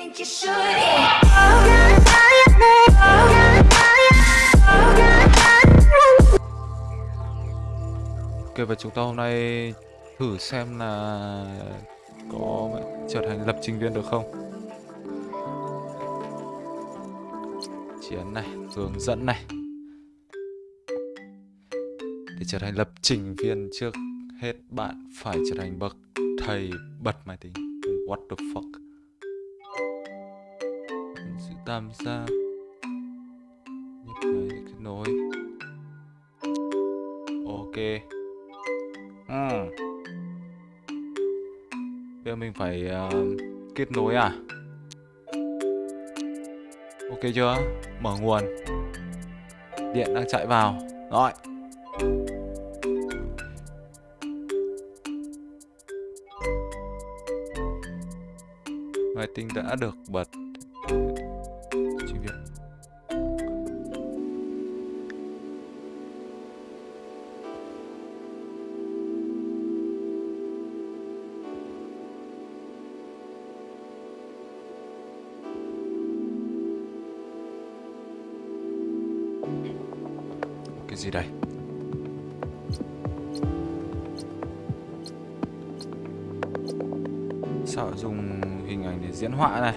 think you should. Yeah. Oh, God, oh, God, oh, God. Ok và chúng ta hôm nay thử xem là có trở thành lập trình viên được không. Chiến này, hướng dẫn này. Để trở thành lập trình viên trước hết bạn phải trở thành bậc thầy bật máy tính. What the fuck? Tầm xa Nhấp nhập để kết nối. Ok. Ừ. Bây giờ mình phải uh, kết nối à? Ok chưa? Mở nguồn. Điện đang chạy vào. Rồi. Máy tính đã được bật. Họa này?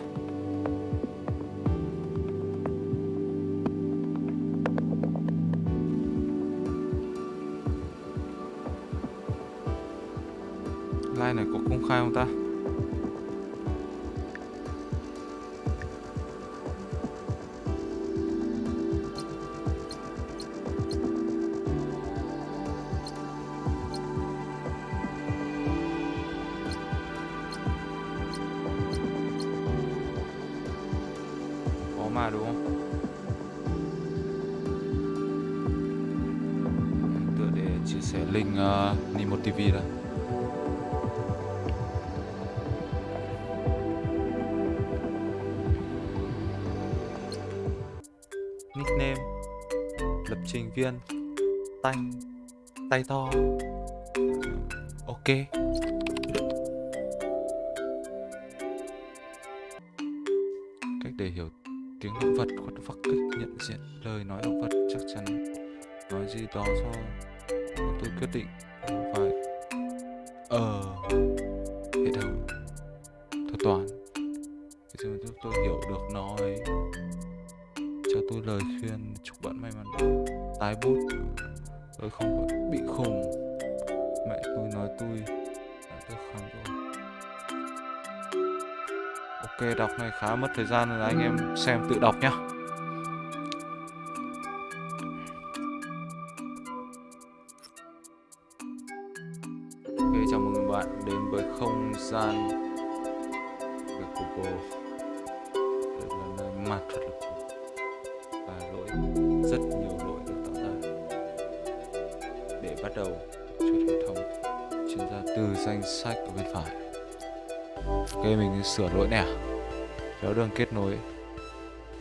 Xuyên tay Tay to. Ok. Thời gian là anh em xem tự đọc nhá. Ok, chào mừng bạn đến với không gian về Google Đây là nơi mặt thật là và lỗi, rất nhiều lỗi được tạo ra. Để bắt đầu chuột hệ thống chuyển ra từ danh sách ở bên phải. Ok, mình sửa lỗi này à? Kéo đường kết nối.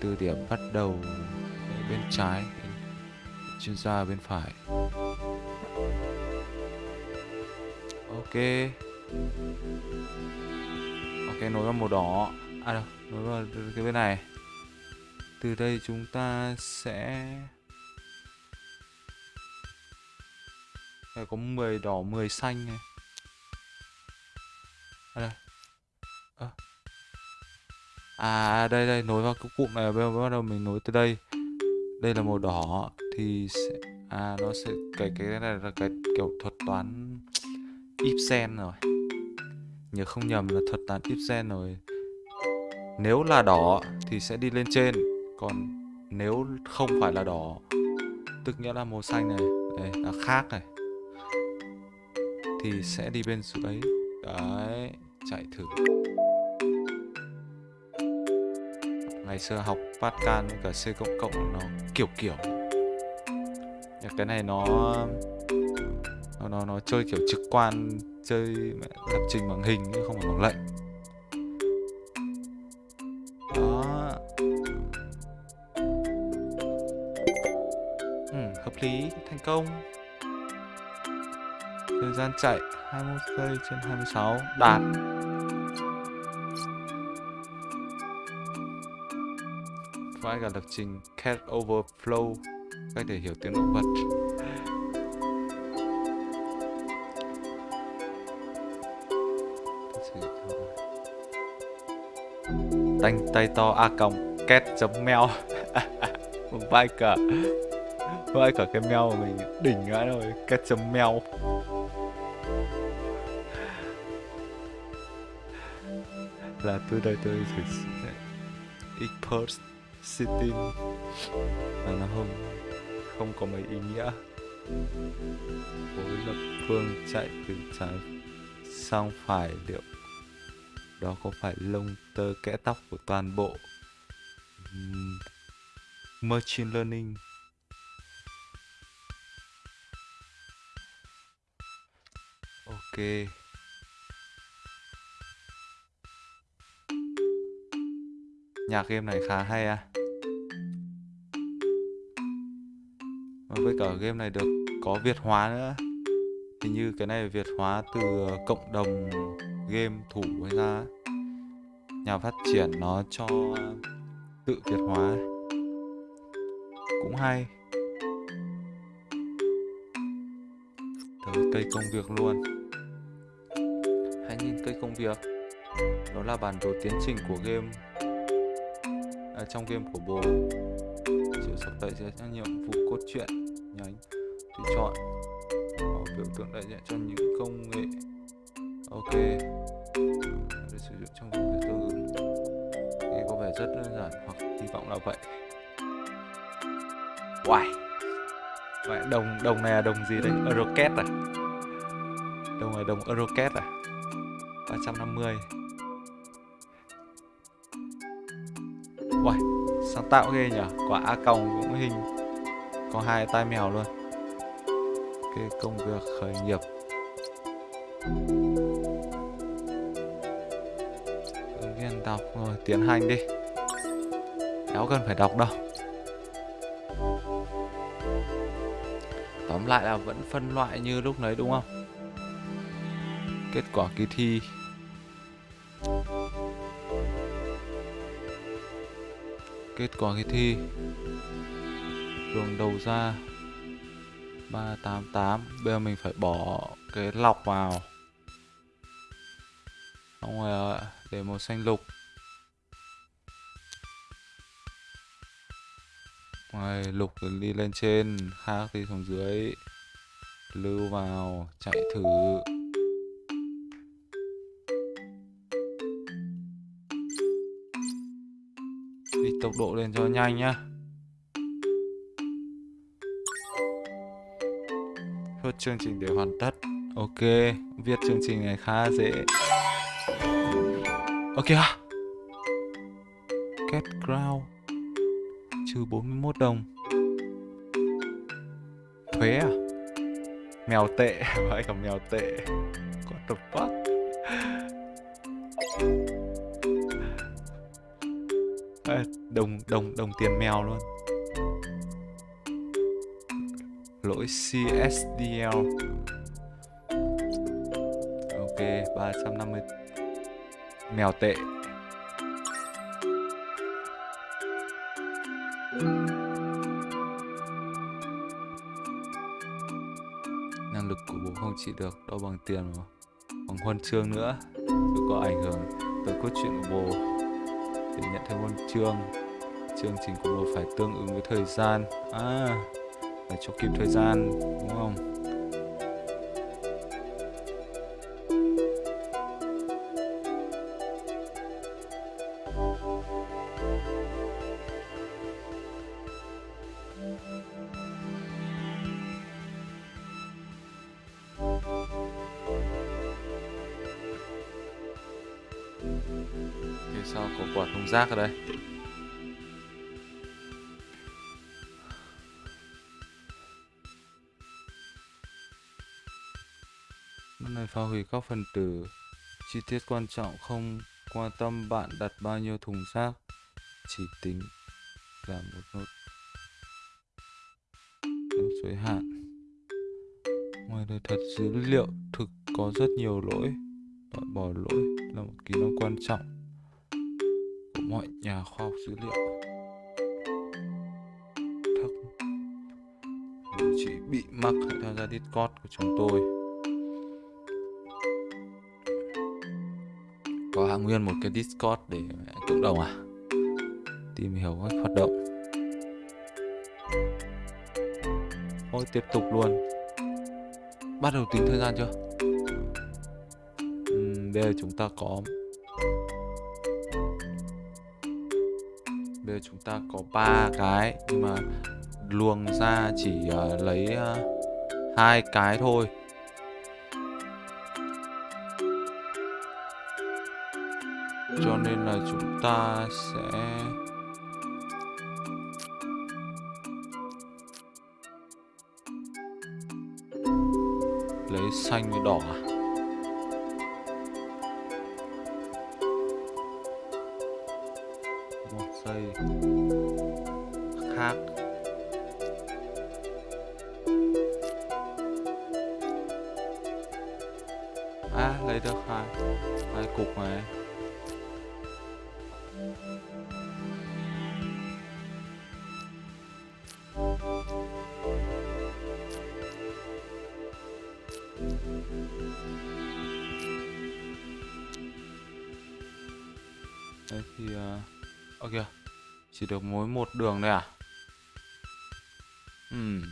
Từ điểm bắt đầu bên trái, chuyên gia bên phải. Ok. Ok, nối vào màu đỏ. À đâu, nối vào cái bên này. Từ đây chúng ta sẽ Đây có 10 đỏ 10 xanh này. À đây à à đây đây, nối vào cái cụm này, bây giờ bắt đầu mình nối từ đây. Đây là màu đỏ, thì sẽ à nó sẽ, cái cái này là cái kiểu thuật toán Ibsen rồi. Nhớ không nhầm là thuật toán Ibsen rồi. Nếu là đỏ thì sẽ đi lên trên, còn nếu không phải là đỏ, tức nghĩa là màu xanh này, đây, là khác này, thì sẽ đi bên dưới. Đấy, chạy thử. Ngày xưa học Pascal với cả C cộng cộng nó kiểu kiểu. Cái này nó nó nó, nó chơi kiểu trực quan chơi lập trình bằng hình chứ không phải bằng lệnh. Đó. Ừ, hợp lý thành công. Thời gian chạy 21 giây trên 26 đạt. Vai cả lập trình cat overflow, cách để hiểu tiếng động vật. Tanh tay to a còng cat chấm meo. Vai cả vai cả cái mèo của mình đỉnh ngã rồi cat chấm mèo là tôi đây tôi thử post City, mà nó không không có mấy ý nghĩa. Với lập phương chạy từ trái sang phải liệu đó có phải lông tơ kẽ tóc của toàn bộ um, machine learning? Ok. Nhạc game này khá hay à? Với cả game này được có Việt hóa nữa. Hình như cái này Việt hóa từ cộng đồng game thủ hay ra Nhà phát triển nó cho tự Việt hóa. Cũng hay. Tới cây công việc luôn. Hãy nhìn cây công việc. Đó là bản đồ tiến trình của game à, Trong game của bồ. Chiều sắp tới sẽ là nhiệm vụ cốt truyện. Nhánh Thì chọn Có biểu tượng đại diện cho những công nghệ. Ok. Để sử dụng trong công việc tương ứng. Nghe có vẻ rất đơn giản Hoặc hy vọng là vậy. Wow Vậy đồng đồng này là đồng gì đây? Eurocat à? Đồng này đồng Eurocat à? 350 Uầy, sáng tạo ghê nhỉ Quả A còng cũng hình Có hai tai mèo luôn. Cái công việc khởi nghiệp. Ứng viên đọc rồi, tiến hành đi. Kéo cần phải đọc đâu. Tóm lại là vẫn phân loại như lúc nãy đúng không? Kết quả kỳ thi Kết quả kỳ thi. Đường đầu ra 388 Bây giờ mình phải bỏ cái lọc vào. Xong rồi để màu xanh lục. Ngoài lục đi lên trên, Khác đi xuống dưới. Lưu vào, Chạy thử. Tốc độ lên cho nhanh nhá. Chốt chương trình để hoàn tất. Ok, Viết chương trình này khá dễ. Ok ha. Get ground Trừ 41 đồng. Thuế à? Mèo tệ, Phải cả mèo tệ. What the fuck Đồng đồng đồng tiền mèo luôn. Lỗi CSDL Ok 350 Mèo tệ. Năng lực của bố không chỉ được đo bằng tiền mà bằng huân chương nữa. Chứ có ảnh hưởng tới cốt truyện của bố Để nhận thêm huân chương. Chương trình của một phải tương ứng với thời gian. À Phải cho kịp thời gian, đúng không? Thì sao có quả thùng rác ở đây? hủy các phần tử. Chi tiết quan trọng không quan tâm bạn đặt bao nhiêu thùng rác, chỉ tính là một nốt giới hạn. Ngoài đời thật dữ liệu thực có rất nhiều lỗi, loại bỏ lỗi là một kỹ năng quan trọng của mọi nhà khoa học dữ liệu. Thắc. chỉ bị mắc theo tham gia Discord của chúng tôi. Có nguyên một cái Discord để cộng đồng à? Tìm hiểu cách hoạt động. Thôi tiếp tục luôn. Bắt đầu tính thời gian chưa? Uhm, bây giờ chúng ta có bây giờ chúng ta có ba cái nhưng mà luồng ra chỉ uh, lấy uh, hai cái thôi. Ta sẽ lấy xanh với đỏ à? Chỉ được mối một đường đây à? Uhm.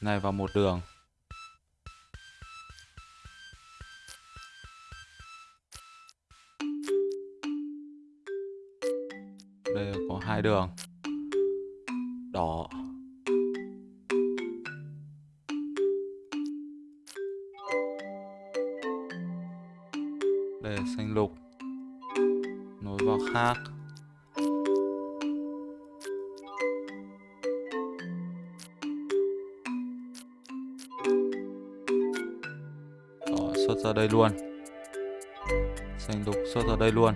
này, vào một đường. Đây có hai đường. Đây luôn.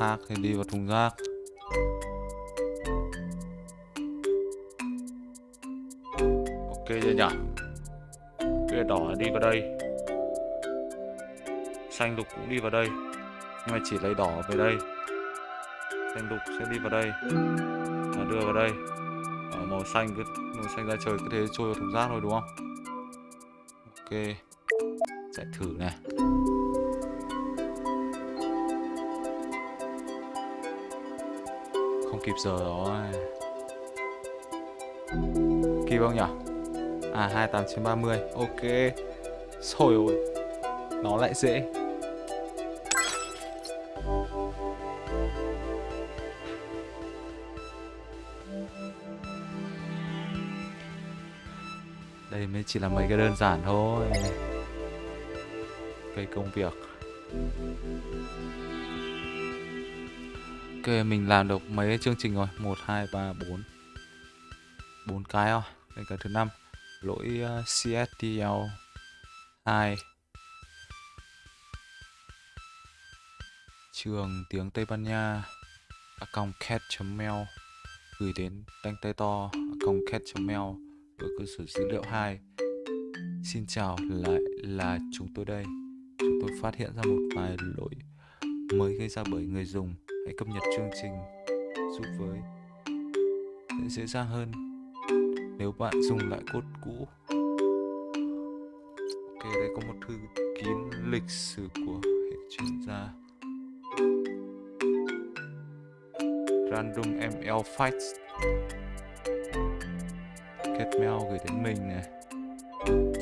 Khác thì đi vào thùng rác. Ok chưa nhỉ? Cái đỏ đi vào đây. Xanh lục cũng đi vào đây. Nhưng mà chỉ lấy đỏ về đây. Xanh lục sẽ đi vào đây. Và đưa vào đây. Ở màu xanh cứ màu xanh ra trời cứ thế trôi vào thùng rác thôi, đúng không? Ok. Chạy thử này. Không kịp giờ rồi. Kịp không nhỉ? À 28 30 ok. Rồi ôi. Nó lại dễ. Chỉ là mấy cái đơn giản thôi. Cây công việc. Ok, mình làm được mấy chương trình rồi? Một, hai, ba, bốn. Bốn cái rồi đây cái thứ năm. Lỗi ờ, CSTL 2 trường tiếng Tây Ban Nha. Account cat.mail gửi đến tanh tay to. Account cat.mail với cơ sở dữ liệu 2 Xin chào, lại là chúng tôi đây. Chúng tôi phát hiện ra một vài lỗi mới gây ra bởi người dùng. Hãy cập nhật chương trình giúp với. Sẽ dễ dàng hơn nếu bạn dùng lại cốt cũ. Ok, đây có một thư kín lịch sử của hệ chuyên gia. Random ml fights. Kết mail gửi đến mình này.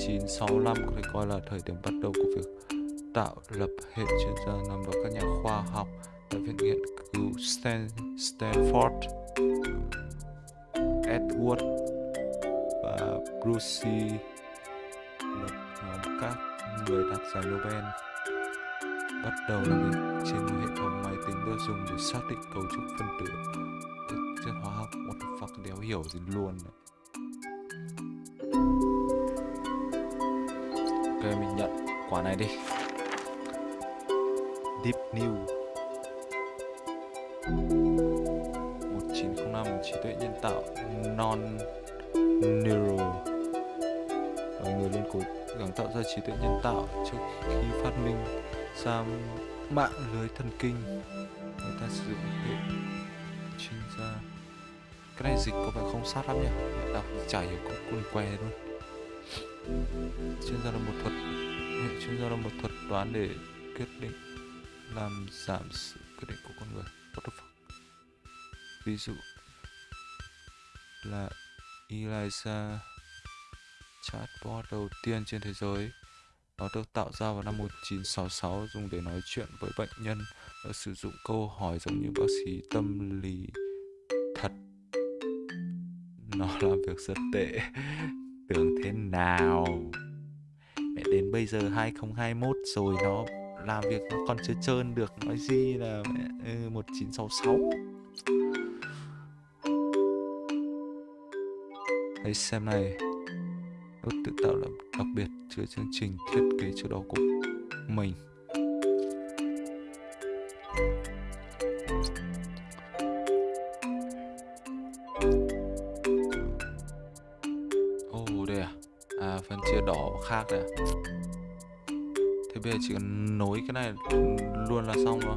1965 có thể coi là thời điểm bắt đầu của việc tạo lập hệ chuyên gia nằm đó các nhà khoa học tại viện nghiên cứu Stan, Stanford, Edward và Brucey lập nhóm các người đạt giải Nobel bắt đầu làm việc trên một hệ thống máy tính được dùng để xác định cấu trúc phân tử, chất hóa học, một the đéo hiểu gì luôn này. Ờ, mình nhận quả này đi. Deep New. 1905 trí tuệ nhân tạo, non Neural. Là người lên cố gắng tạo ra trí tuệ nhân tạo trước khi phát minh ra mạng lưới thần kinh. Người ta sử dụng hệ chuyên gia. Cái này dịch có vẻ không sát lắm nhỉ? Đọc chả hiểu cũng cuốn que luôn chuyên gia là một thuật, hệ chuyên gia là một thuật toán để quyết định làm giảm sự quyết định của con người. What the fuck? Ví dụ là Eliza, chatbot đầu tiên trên thế giới. Nó được tạo ra vào năm 1966 dùng để nói chuyện với bệnh nhân và sử dụng câu hỏi giống như bác sĩ tâm lý. Thật. Nó làm việc rất tệ tưởng thế nào? Mẹ đến bây giờ 2021 rồi nó làm việc nó còn chưa trơn được nói gì là mẹ ừ, 1966 hãy xem này nốt tự tạo là đặc biệt chứa chương trình thiết kế trước đó của mình. Đỏ à? Thế bây giờ chỉ cần nối cái này luôn là xong rồi.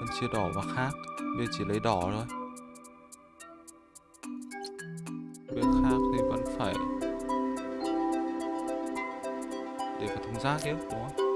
Phần chia đỏ và khác. Bây giờ chỉ lấy đỏ thôi. Việc khác thì vẫn phải Để vào thùng rác chứ, đúng không?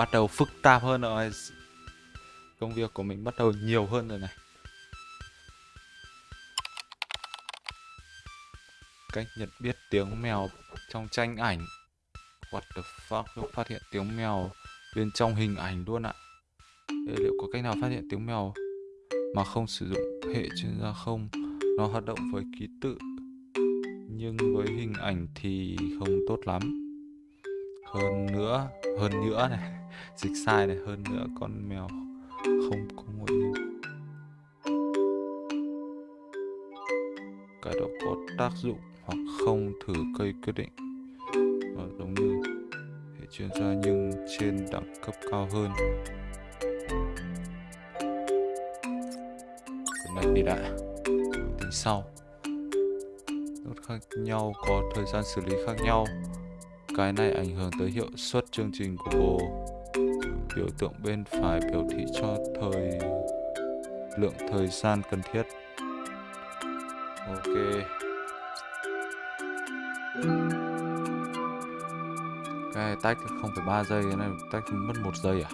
Bắt đầu phức tạp hơn rồi. Công việc của mình bắt đầu nhiều hơn rồi này. Cách nhận biết tiếng mèo trong tranh ảnh. What the fuck, lúc phát hiện tiếng mèo bên trong hình ảnh luôn ạ. Thế liệu có cách nào phát hiện tiếng mèo mà không sử dụng hệ chuyên gia không? Nó hoạt động với ký tự nhưng với hình ảnh thì không tốt lắm. Hơn nữa, hơn nữa này, dịch sai này, hơn nữa con mèo không có ngồi yên. Cái đó có tác dụng hoặc không thử cây quyết định. Nó giống như hệ chuyên gia nhưng trên đẳng cấp cao hơn. Cái này đi đã, tính sau nốt khác nhau có thời gian xử lý khác nhau cái này ảnh hưởng tới hiệu suất chương trình của bồ biểu tượng bên phải biểu thị cho thời lượng thời gian cần thiết. Ok. Cái này tách 0,3 giây cái này tách mất một giây à?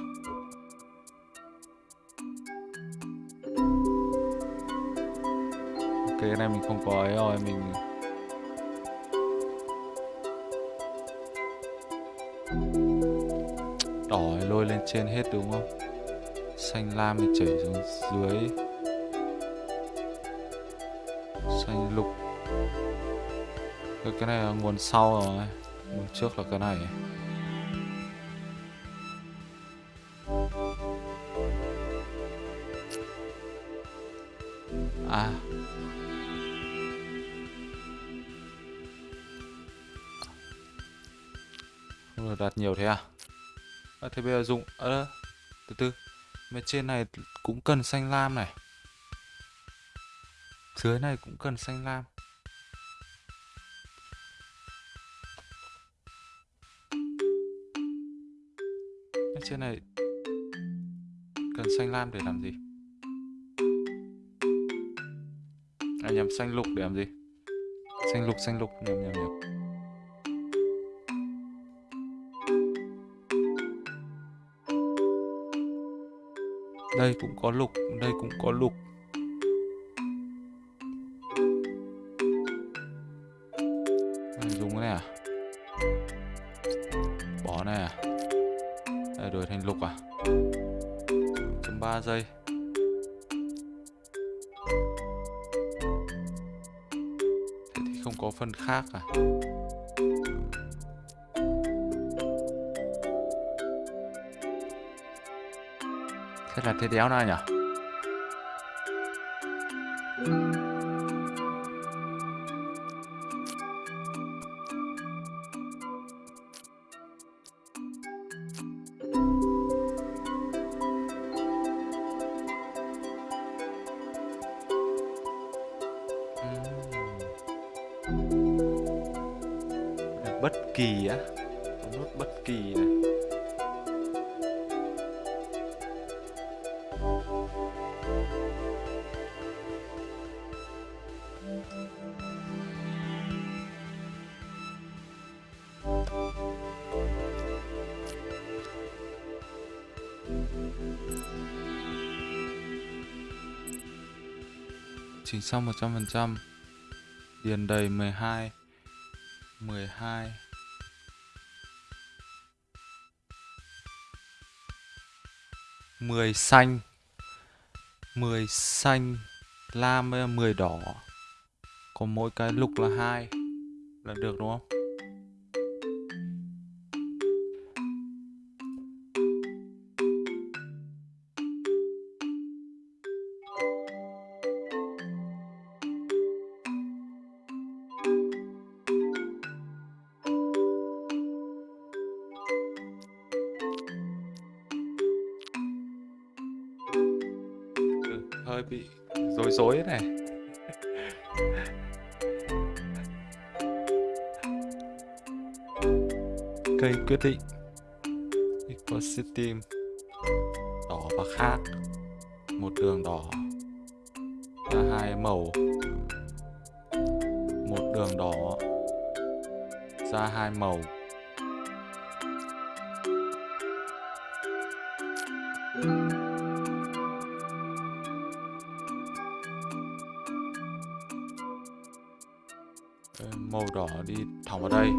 Ok cái này mình không có ấy rồi mình đỏ lôi lên trên hết đúng không? Xanh lam thì chảy xuống dưới. Xanh lục. Cái này là nguồn sau rồi. Nguồn trước là cái này. Bây giờ dùng à, ờ, từ từ. Mà trên này cũng cần xanh lam này. Dưới này cũng cần xanh lam. Trên này cần xanh lam để làm gì? À nhầm xanh lục để làm gì? Xanh lục xanh lục nhầm nhầm nhầm. đây cũng có lục, đây cũng có lục. Mình dùng cái này à? Bỏ này à? Đây, đổi thành lục à? Chấm ba giây. Thế thì không có phần khác à? Thế là thế đéo nào nhỉ xong 100% Điền đầy 12 12 10 xanh 10 xanh, lam với 10 đỏ. Còn mỗi cái lục là hai Là được, đúng không? Hơi bị rối rối này. Cây quyết định. Equal team. Đỏ và khác Một đường đỏ. Ra hai màu. Một đường đỏ. Ra hai màu. Ờ, hỏng ở đây.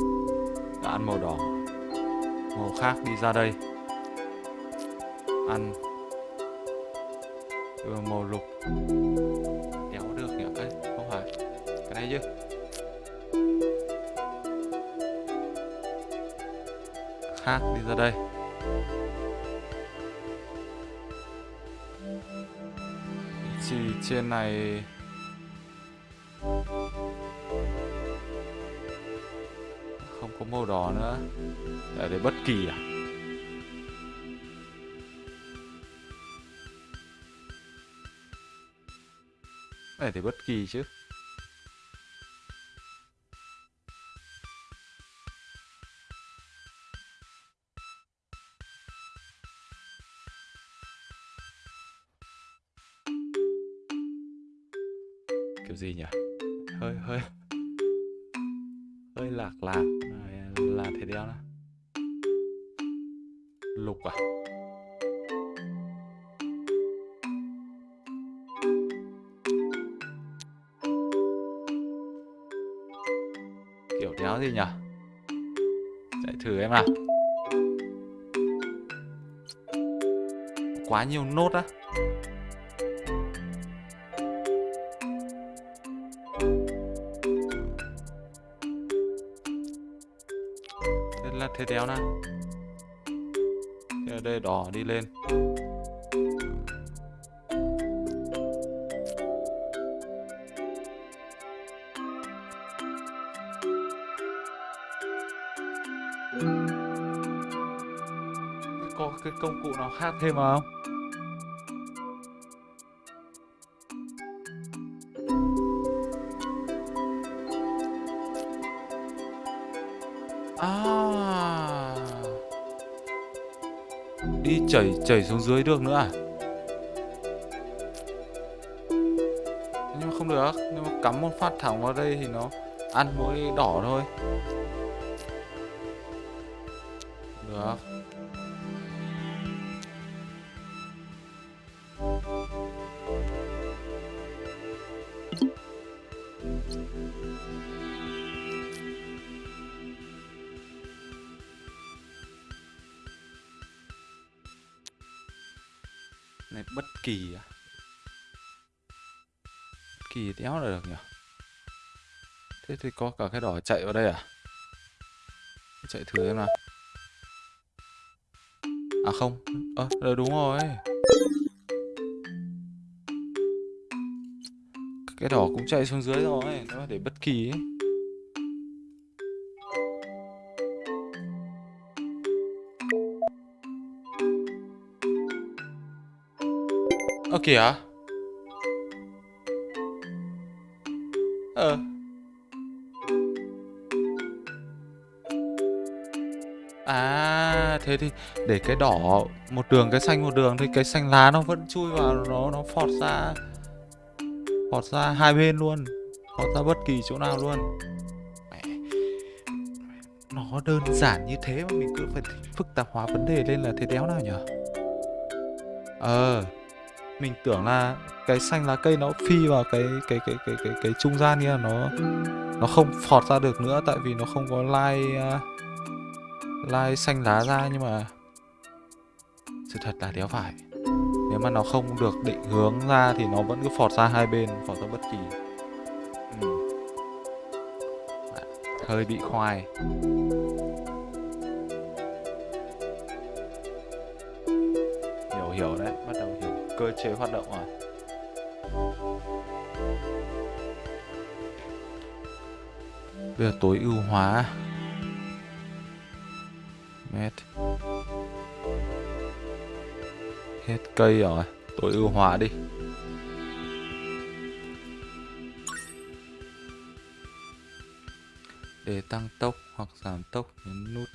Đã ăn màu đỏ. Màu khác đi ra đây. Ăn. Đưa màu lục. Đéo được nhỉ? Ấy không phải. Cái này chứ. Khác đi ra đây. Chỉ trên này Không màu đỏ nữa. Để để bất kỳ à? Để để bất kỳ chứ. Thêm vào không? À. Đi chảy chảy xuống dưới được nữa à? Nhưng mà không được nếu mà cắm một phát thẳng vào đây thì nó ăn mỗi đỏ thôi. Thế thì có cả cái đỏ chạy vào đây à? Chạy thử xem nào. À không, ơ, à, đúng rồi. Cái đỏ cũng chạy xuống dưới rồi, nó để bất kỳ ấy. Ơ kìa. Thế thì để cái đỏ một đường, cái xanh một đường thì cái xanh lá nó vẫn chui vào nó nó phọt ra phọt ra hai bên luôn, phọt ra bất kỳ chỗ nào luôn. Nó đơn giản như thế mà mình cứ phải phức tạp hóa vấn đề lên là thế đéo nào nhở? Ờ, mình tưởng là cái xanh lá cây nó phi vào cái cái cái cái cái cái trung gian kia nó nó không phọt ra được nữa tại vì nó không có lai uh, lai xanh lá ra nhưng mà sự thật là đéo phải. Nếu mà nó không được định hướng ra thì nó vẫn cứ phọt ra hai bên, phọt ra bất kỳ. Ừ. Hơi bị khoai. Hiểu hiểu đấy. Bắt đầu hiểu cơ chế hoạt động rồi. Bây giờ tối ưu hóa. Cây rồi Tối ưu hóa đi. Để tăng tốc hoặc giảm tốc nhấn nút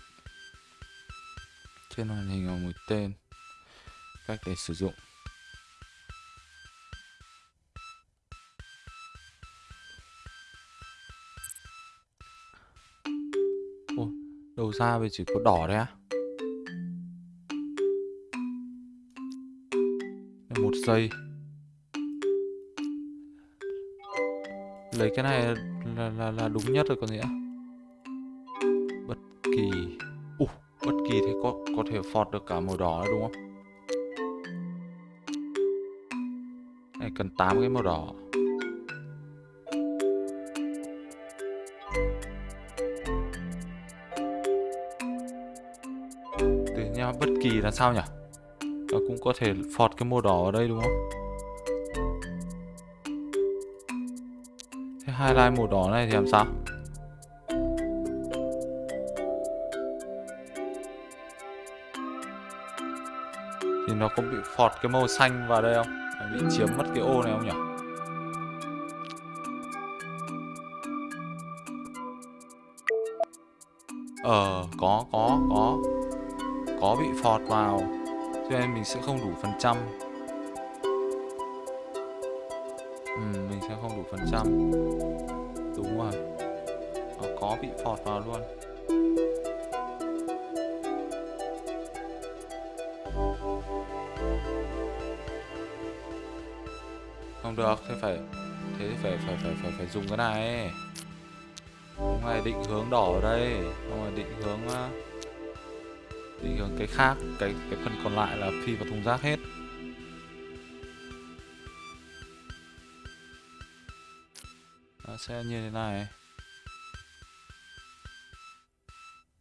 Trên màn hình ở mũi tên, Cách để sử dụng. Đầu ra bây chỉ có đỏ đấy á. Một giây. Lấy cái này là, là, là đúng nhất rồi còn gì nữa Bất kỳ. Uh, Bất kỳ thì có có thể phọt được cả màu đỏ đúng không? Này cần 8 cái màu đỏ. Bất kỳ là sao nhỉ? Và cũng có thể phọt cái màu đỏ ở đây đúng không? Thế hai line màu đỏ này thì làm sao? Thì nó có bị phọt cái màu xanh vào đây không? Bị chiếm mất cái ô này không nhỉ? Ờ, có, có, có. Có bị phọt vào cho nên mình sẽ không đủ phần trăm. Ừ, mình sẽ không đủ phần trăm. Đúng rồi. Nó có bị phọt vào luôn. Không được thế phải thế phải phải phải phải phải dùng cái này. Cái này định hướng đỏ ở đây. Không phải định hướng uh, thì cái khác cái cái phần còn lại là phi vào thùng rác hết. Đó, sẽ như thế này.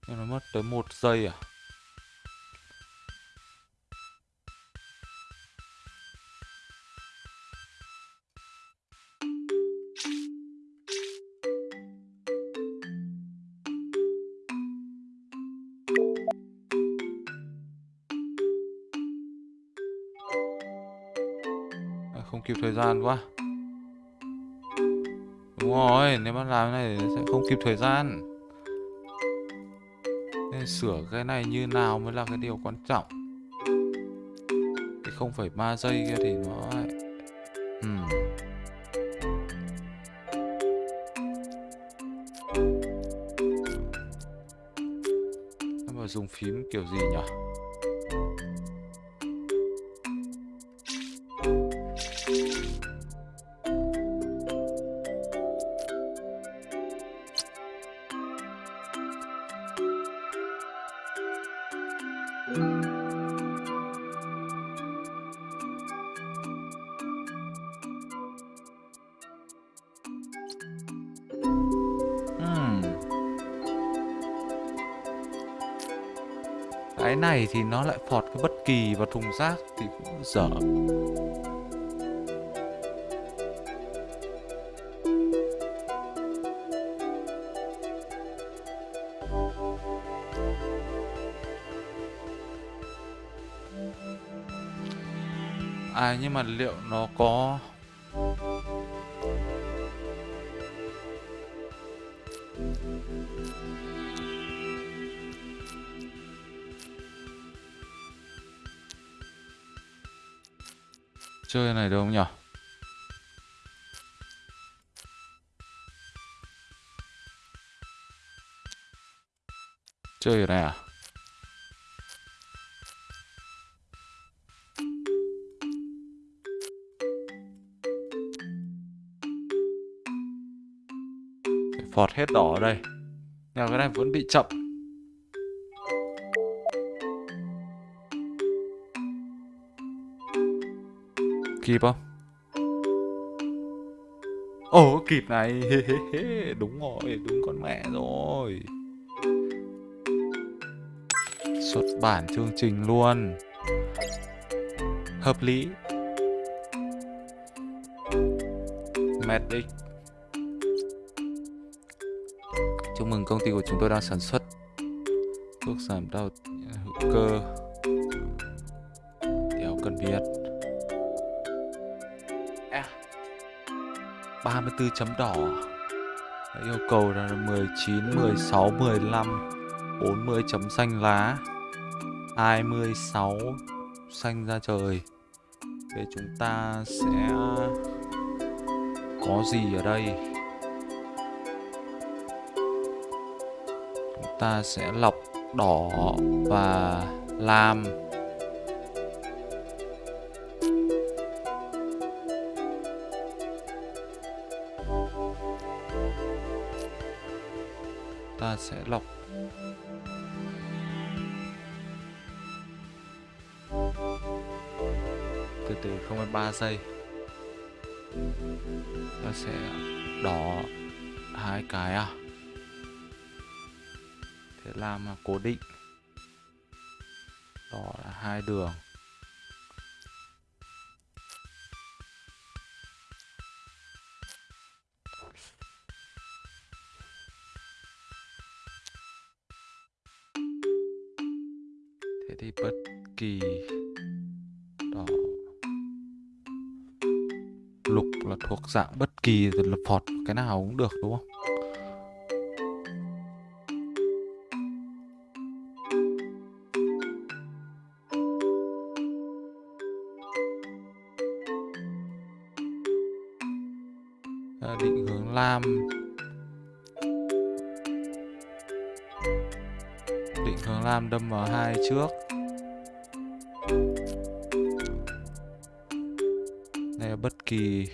Nhưng nó mất tới một giây à? Thời gian quá Đúng rồi, nếu mà làm cái này sẽ không kịp thời gian Nên sửa cái này như nào mới là cái điều quan trọng Cái không phải ba giây kia thì nó lại hmm. mà dùng phím kiểu gì nhỉ? Thì nó lại phọt cái bất kỳ vào thùng rác thì cũng dở. À nhưng mà liệu nó có chơi này được không nhỉ? Chơi ở này à? Phọt hết đỏ ở đây nhà cái này vẫn bị chậm Kịp không? Ồ kịp này. Đúng rồi, đúng con mẹ rồi. Xuất bản chương trình luôn. Hợp lý. Medic Chúc mừng công ty của chúng tôi đang sản xuất. Thuốc giảm đau hữu cơ. 34 chấm đỏ. Yêu cầu là 19, 16, 15 40 chấm xanh lá 26 xanh ra trời. Để chúng ta sẽ có gì ở đây? Chúng ta sẽ lọc đỏ và lam. Sẽ lọc. Từ từ không phải ba giây, nó sẽ đỏ hai cái à. Thế làm cố định. Đỏ là hai đường. Thì bất kỳ đỏ. Lục là thuộc dạng bất kỳ rồi là phọt cái nào cũng được đúng không? À, định hướng lam. Định hướng lam đâm vào hai trước. Bất kỳ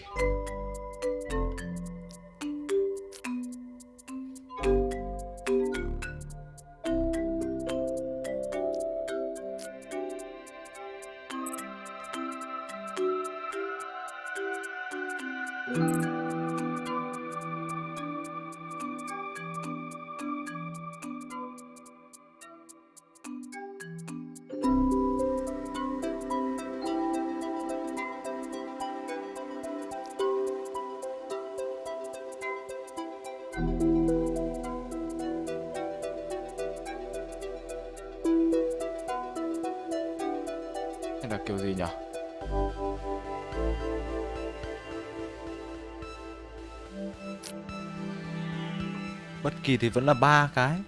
kỳ thì vẫn là ba cái.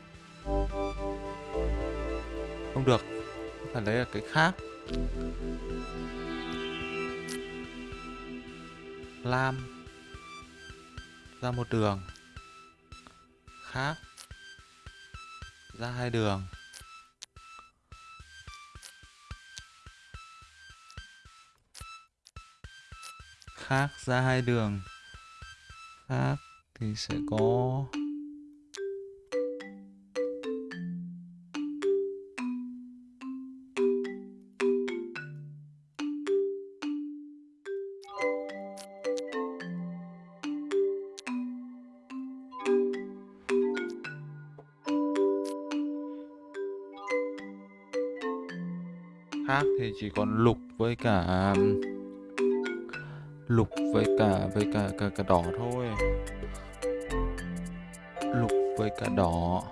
Không được, phải lấy là cái khác. Lam. Ra một đường. Khác. Ra hai đường. Khác, ra hai đường. Khác thì sẽ có chỉ còn lục với cả lục với cả với cả cả, cả đỏ thôi. Lục với cả đỏ.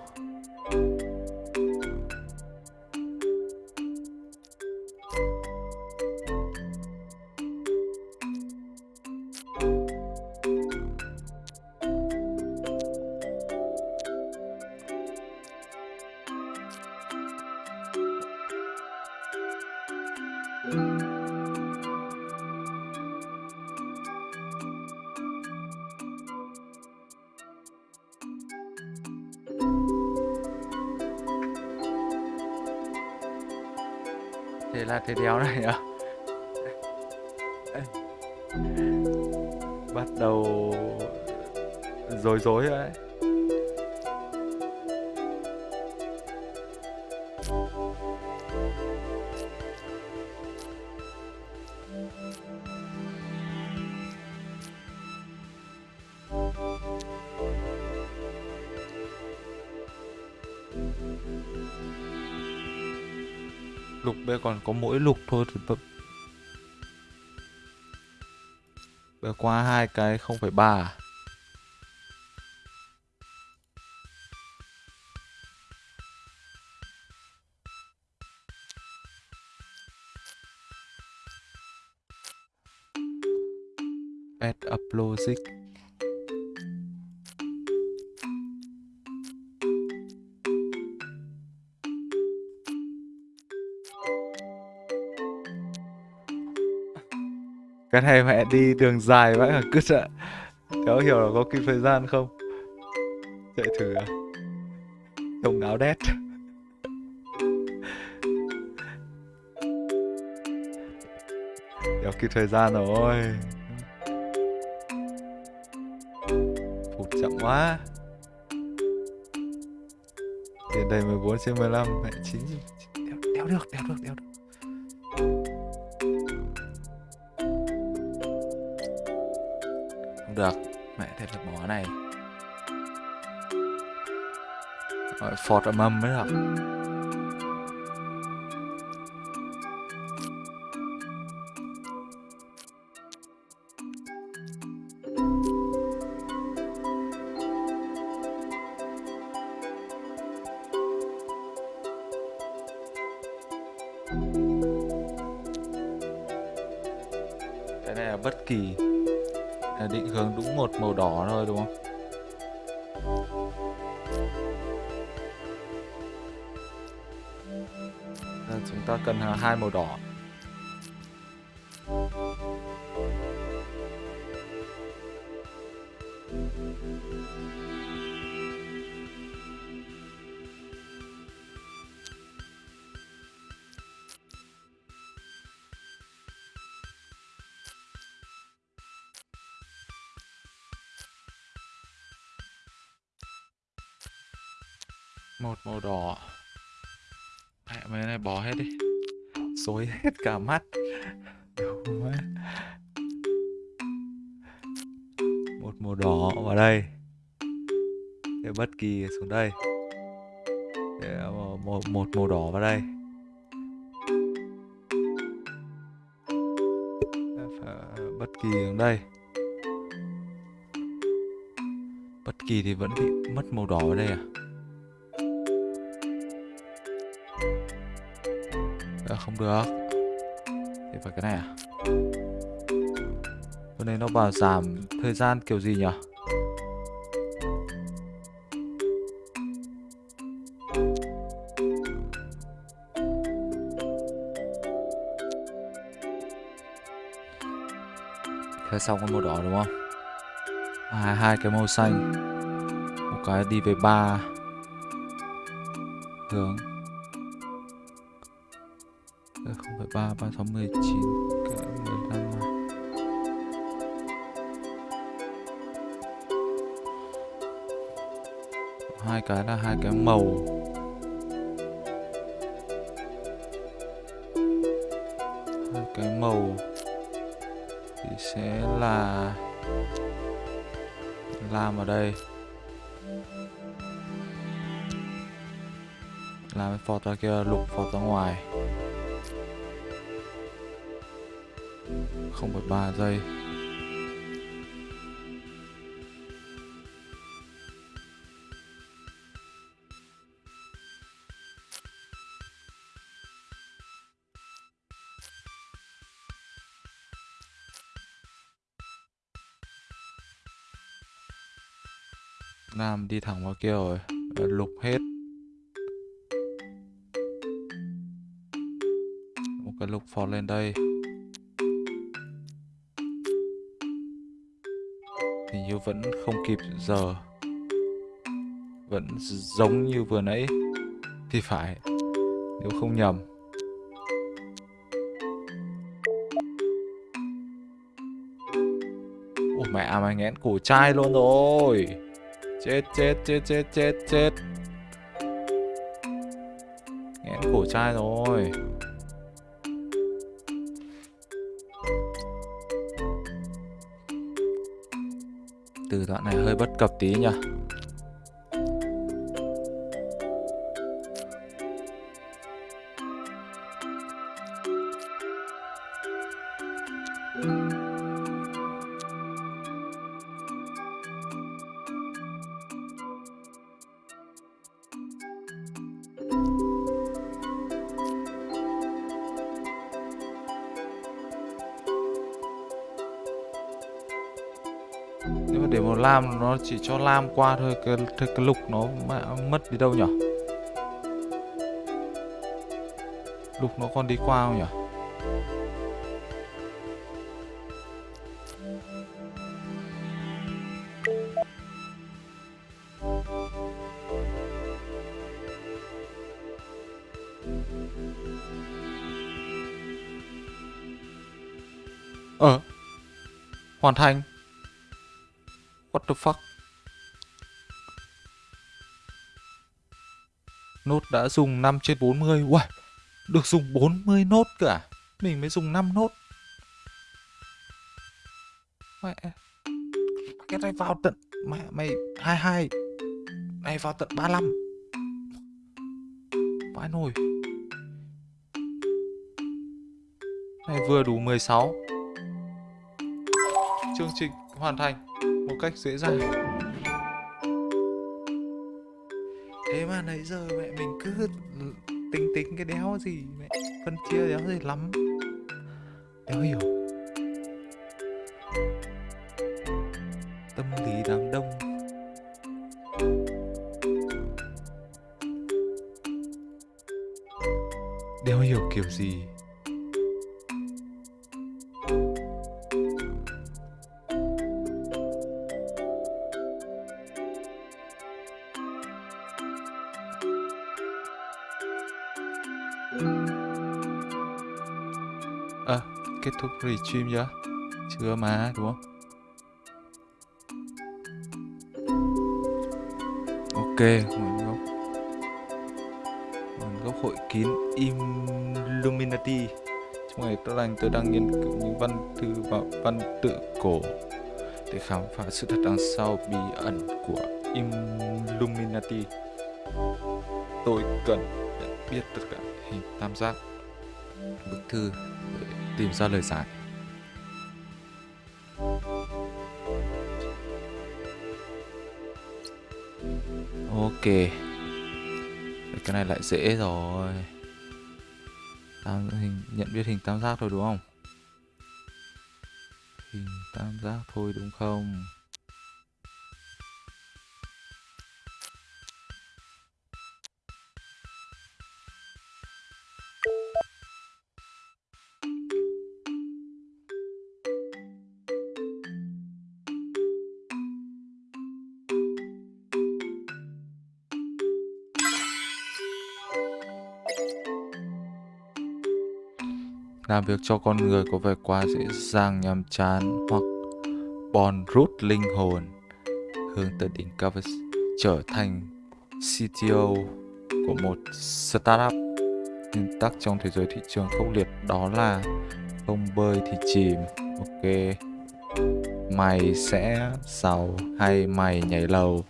Lục bây giờ còn có mỗi lục thôi thì b- bây giờ qua hai cái không phải ba à? add up logic cái này mẹ đi đường dài vãi cả cứt ạ cháu hiểu là có kịp thời gian không? Chạy thử. À trông áo đét. Đéo kịp thời gian rồi. Phụt chậm quá. Tiền đầy 14 trên 15 mẹ chín. đéo, mẹ thế bỏ này. Rồi, phọt ở mâm mới được. Hai màu đỏ. Xuống đây. Để ờ, một, một, màu đỏ vào đây. Bất kỳ xuống đây. Bất kỳ thì vẫn bị mất màu đỏ ở đây à? Ờ, không được. Thì phải cái này à? Cái này nó bảo giảm thời gian kiểu gì nhỉ xong cái màu đỏ đúng không? À, hai cái màu xanh. Một cái đi về ba. Hướng. Ờ, không phải ba ba sáu mười chín cái mười lăm à. hai cái là hai cái màu. Hai cái màu sẽ là làm ở đây. Làm cái phọt ra kia, lục phọt ra ngoài. Không phải ba giây. Đi thẳng vào kia rồi. Ờ, lục hết. Một cái lục phò lên đây. Hình như vẫn không kịp giờ. Vẫn giống như vừa nãy. Thì phải, Nếu không nhầm. Ủa, mẹ, mày nghẽn cổ chai luôn rồi. Chết chết chết chết chết chết. Nghẽn cổ chai rồi. Từ đoạn này hơi bất cập tí nhỉ. Chỉ cho lam qua thôi Cái, cái, cái lục nó mất đi đâu nhỉ Lục nó còn đi qua không nhỉ Ờ. Hoàn thành. What the fuck? Đã dùng 5 trên 40 wow, Được dùng 40 nốt cả à? Mình mới dùng 5 nốt. Mẹ Cái này vào tận Mẹ mày 22 Này vào tận 35 Vãi nồi. Này vừa đủ 16 Chương trình hoàn thành một cách dễ dàng. Mà nãy giờ mẹ mình cứ ừ, tính tính cái đéo gì mẹ phân chia đéo gì lắm. Đéo hiểu. À, kết thúc stream chưa? Chưa mà, đúng không? Ok, nguồn gốc Nguồn gốc hội kín Illuminati Trong ngày tốt lành tôi đang nghiên cứu những văn thư và văn tự cổ Để khám phá sự thật đằng sau bí ẩn của Illuminati Tôi cần biết tất cả hình tam giác, bức thư để tìm ra lời giải. Ok. Cái này lại dễ rồi. Tam hình, nhận biết hình tam giác thôi đúng không? Hình tam giác thôi đúng không? Làm việc cho con người có vẻ quá dễ dàng nhàm chán hoặc bòn rút linh hồn. Hướng tới đỉnh cao và trở thành CTO của một startup nguyên tắc trong thế giới thị trường khốc liệt, đó là không bơi thì chìm. Ok, mày sẽ giàu hay mày nhảy lầu?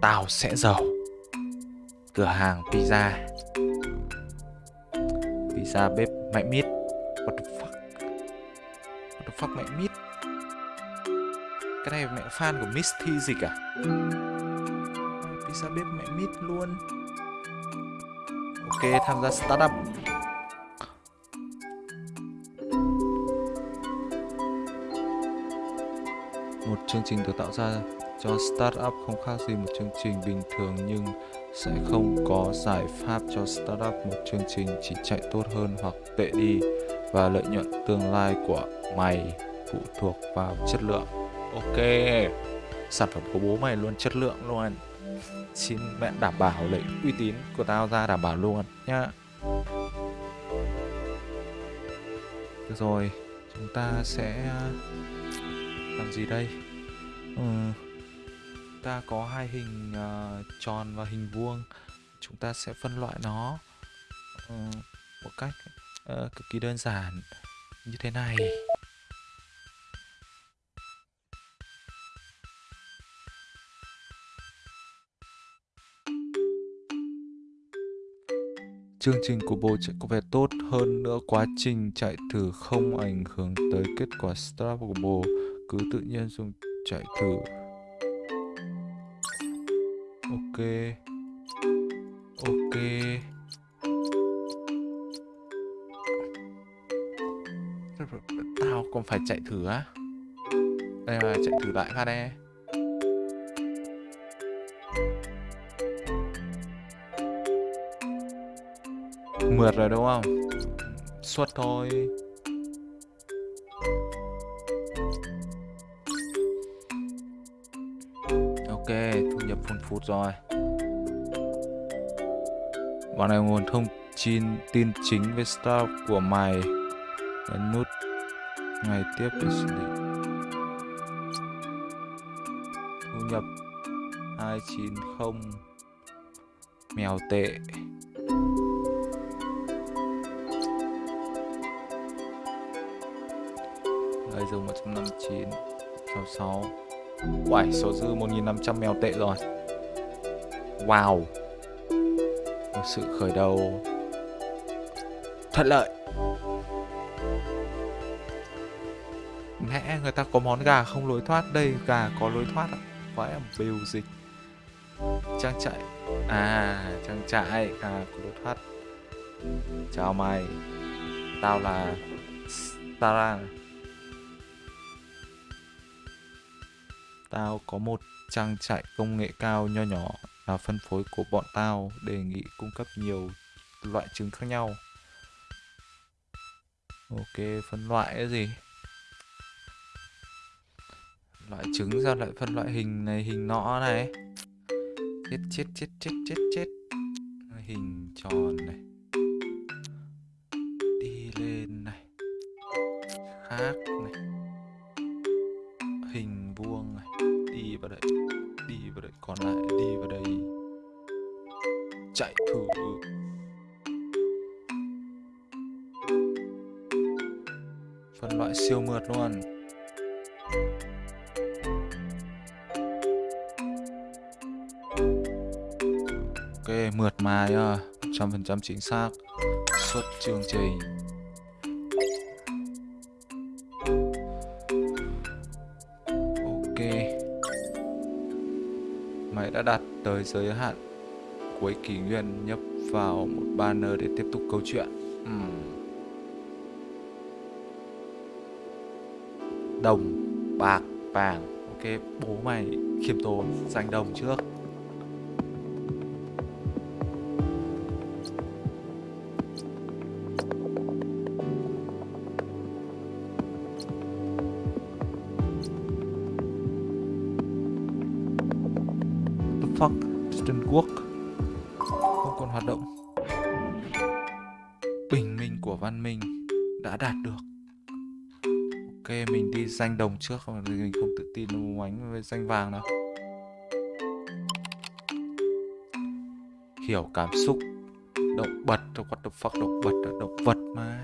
Tao sẽ giàu. Cửa hàng pizza pizza bếp mẹ mít fuck? Mẹ Mít Cái này mẹ fan của Misty dịch à? Pizza bếp mẹ Mít luôn. Ok, tham gia startup. Một chương trình được tạo ra cho startup không khác gì một chương trình bình thường nhưng sẽ không có giải pháp cho startup một chương trình chỉ chạy tốt hơn hoặc tệ đi và lợi nhuận tương lai của mày phụ thuộc vào chất lượng. Ok. Sản phẩm của bố mày luôn chất lượng luôn. Xin mẹ đảm bảo lấy uy tín của tao ra đảm bảo luôn nhá. Được rồi, chúng ta sẽ ờ, làm gì đây? Ừ. Ta có hai hình uh, tròn và hình vuông. Chúng ta sẽ phân loại nó uh, một cách uh, cực kỳ đơn giản như thế này. Chương trình của bộ chạy có vẻ tốt hơn nữa quá trình chạy thử không ảnh hưởng tới kết quả start của bộ cứ tự nhiên dùng chạy thử ok. Ok. Tao còn phải chạy thử á. Đây là chạy thử lại phát đây mượt rồi đúng không? Suốt thôi. Phun phút rồi. Bạn này nguồn thông tin tin chính về start của mày. Nhấn nút ngày tiếp để xử lý. Thu nhập 290 Mèo tệ. Đây dùng 159 66 Uầy, số dư 1.500 mèo tệ rồi. Wow. Một sự khởi đầu Thuận lợi. Mẹ, người ta có món gà không lối thoát Đây, gà có lối thoát ạ. Phải là biểu dịch. Trang trại. À, trang trại Gà có lối thoát. Chào mày. Tao là Tara. Tao có một trang trại công nghệ cao nho nhỏ là phân phối của bọn tao đề nghị cung cấp nhiều loại trứng khác nhau. Ok, phân loại cái gì? Loại trứng ra lại phân loại hình này, hình nọ này. Chết chết chết chết chết chết. Hình tròn này. Đi lên này. Khác này. Siêu mượt luôn. Ok mượt mà nhá. Trăm phần trăm chính xác. Suốt chương trình. Ok, máy đã đặt tới giới hạn cuối kỷ nguyên nhấp vào một banner để tiếp tục câu chuyện. Uhm. Đồng bạc vàng. Ok bố mày khiêm tốn giành đồng trước. Danh đồng trước không? Thì mình không tự tin đâu ánh với danh vàng đâu. Hiểu cảm xúc động vật what the fuck động bật động vật mà.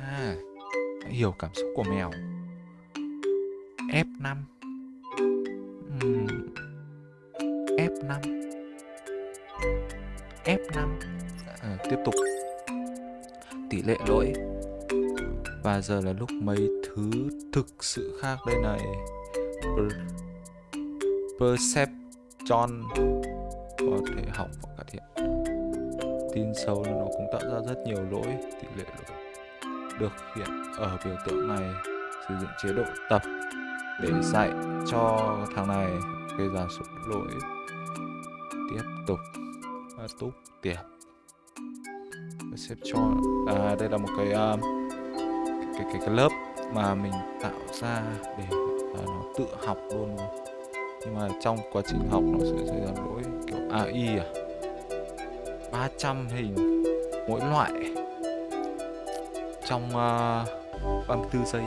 Hãy hiểu cảm xúc của mèo. F5 uhm. F5 F5 à, tiếp tục. Tỷ lệ lỗi và giờ là lúc mấy thứ thực sự khác đây này. Per perception. Có thể học và cải thiện. Tin sâu nó cũng tạo ra rất nhiều lỗi tỷ lệ lỗi được hiện ở biểu tượng này. Sử dụng chế độ tập để dạy cho thằng này gây ra số lỗi. Tiếp tục. À, túc tiếp perception. À đây là một cái uh, cái, cái cái lớp mà mình tạo ra để uh, nó tự học luôn. Nhưng mà trong quá trình học nó sẽ xảy ra lỗi kiểu AI à. 300 hình mỗi loại trong à, uh, 34 giây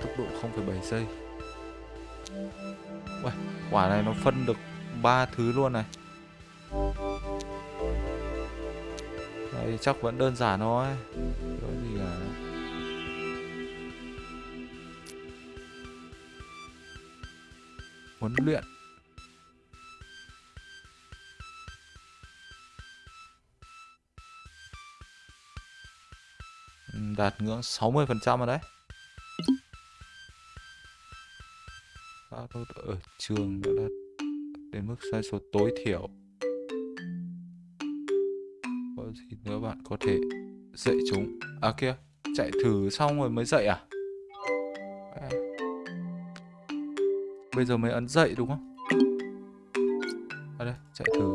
tốc độ 0,7 giây. Uầy, quả này nó phân được ba thứ luôn này. Đây chắc vẫn đơn giản thôi. Huấn luyện. Đạt ngưỡng 60% rồi đấy. Ở trường đã đạt đến mức sai số tối thiểu. Có gì nữa bạn có thể dạy chúng? À kia, chạy thử xong rồi mới dạy à? Bây giờ mới ấn dậy đúng không? À đây, chạy thử.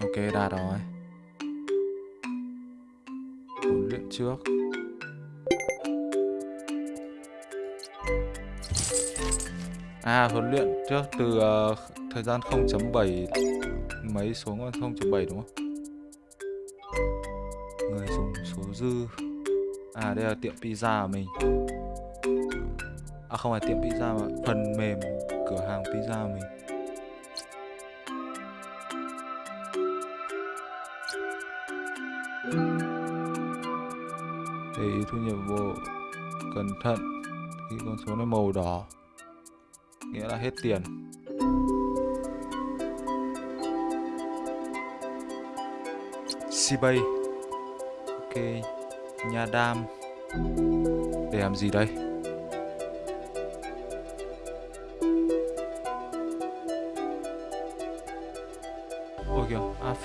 Ok, đạt rồi. Huấn luyện trước. À, huấn luyện trước từ uh, thời gian 0.7 mấy xuống còn 0.7 đúng không? Người dùng số dư. À, đây là tiệm pizza của mình. À không phải tiệm pizza mà. Phần mềm cửa hàng pizza mình. Để ý thu nhập bộ cẩn thận khi con số nó màu đỏ, nghĩa là hết tiền. Sibay. Ok Nhà đam. Để làm gì đây?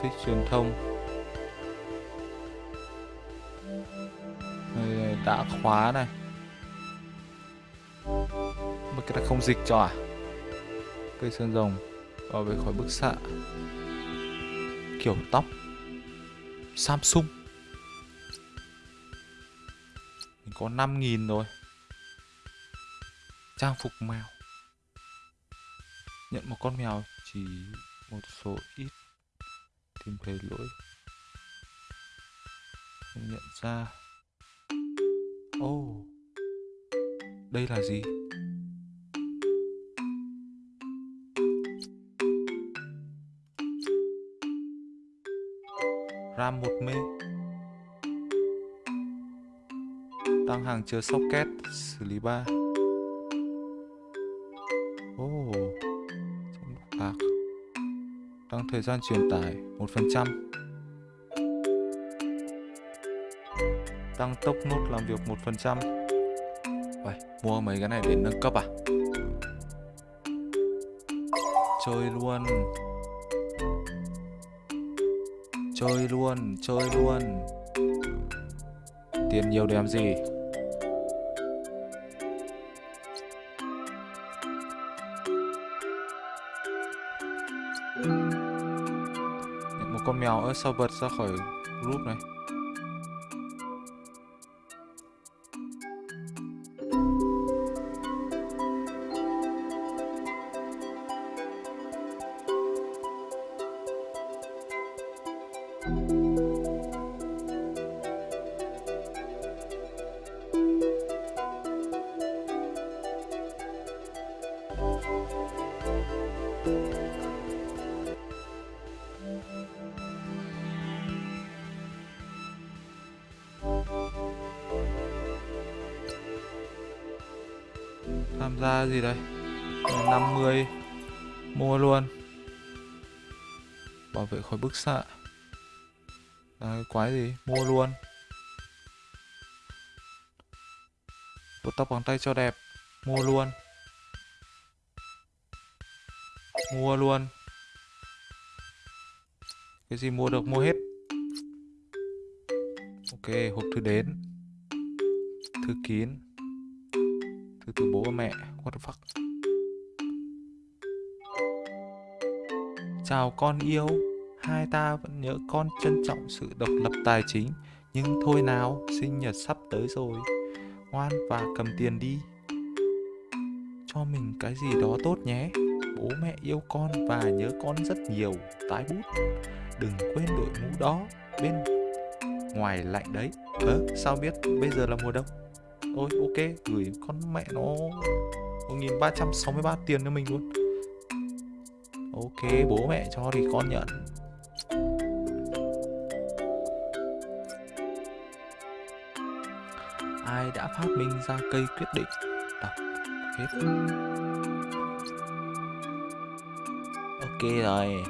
Thích truyền thông. Đây, Đã khóa này. Mà cái này không dịch cho à? Cây sơn rồng bảo vệ khỏi bức xạ. Kiểu tóc. Samsung. Mình có 5.000 rồi. Trang phục mèo. Nhận một con mèo chỉ một số ít tìm thấy lỗi. Không nhận ra. Ô oh, đây là gì? RAM một mê. Tăng hàng chứa socket xử lý 3 thời gian truyền tải 1% Tăng tốc nút làm việc 1% Vậy, mua mấy cái này để nâng cấp à? Chơi luôn. Chơi luôn, chơi luôn. Tiền nhiều để làm gì? Con mèo ở sau vật ra khỏi group này. Tóc bằng tay cho đẹp. Mua luôn. Mua luôn. Cái gì mua được, mua hết. Ok, hộp thư đến. Thư kín. Thư từ bố và mẹ. What the fuck? Chào con yêu. Hai ta vẫn nhớ con trân trọng sự độc lập tài chính. Nhưng thôi nào, Sinh nhật sắp tới rồi. Ngoan và cầm tiền đi. Cho mình cái gì đó tốt nhé. Bố mẹ yêu con và nhớ con rất nhiều, Tái bút. Đừng quên đội mũ đó Bên ngoài lạnh đấy. Ờ sao biết bây giờ là mùa đông? Ôi, ok, gửi con mẹ nó 1363 tiền cho mình luôn. Ok, bố mẹ cho thì con nhận. Phát minh ra cây quyết định. Đọc. Hết. Ok rồi.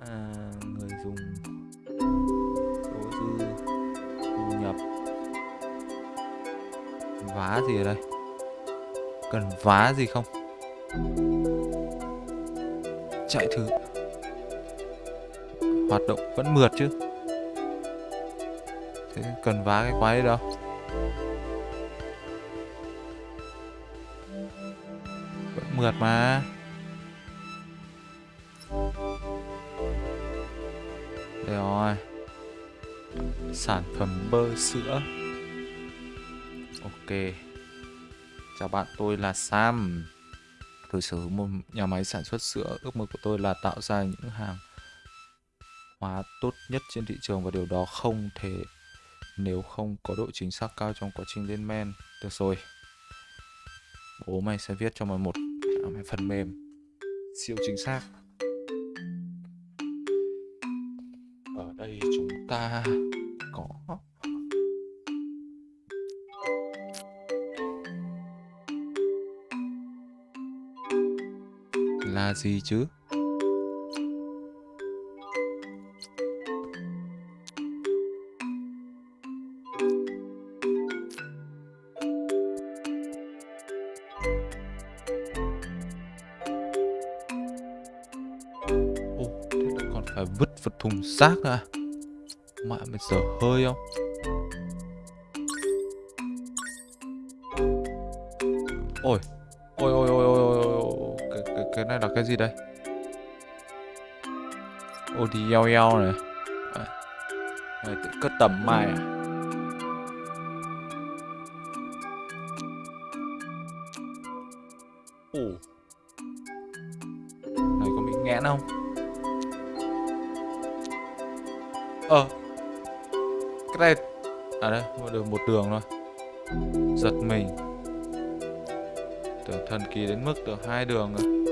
À, Người dùng Số dư Thu nhập. Vá gì ở đây? Cần vá gì không? Chạy thử. Hoạt động vẫn mượt chứ thế cần vá cái quái đâu. Vẫn mượt mà. Đây rồi. Sản phẩm bơ sữa. Ok. Chào bạn, tôi là sam. Tôi sở hữu một nhà máy sản xuất sữa. Ước mơ của tôi là tạo ra những hàng hóa tốt nhất trên thị trường và điều đó không thể nếu không có độ chính xác cao trong quá trình lên men. Được rồi. Bố mày sẽ viết cho mày một à, phần mềm siêu chính xác. Ở đây chúng ta có là gì chứ? Lại phải vứt vật thùng rác nữa? Mẹ mày dở hơi không? Ôi, ôi ôi ôi ôi ôi ôi cái, cái, cái này là cái gì đây? Ô thì eo eo này à, Này tự cất tầm mai à? Đường thôi. Giật mình. Tưởng thần kỳ đến mức được hai đường rồi.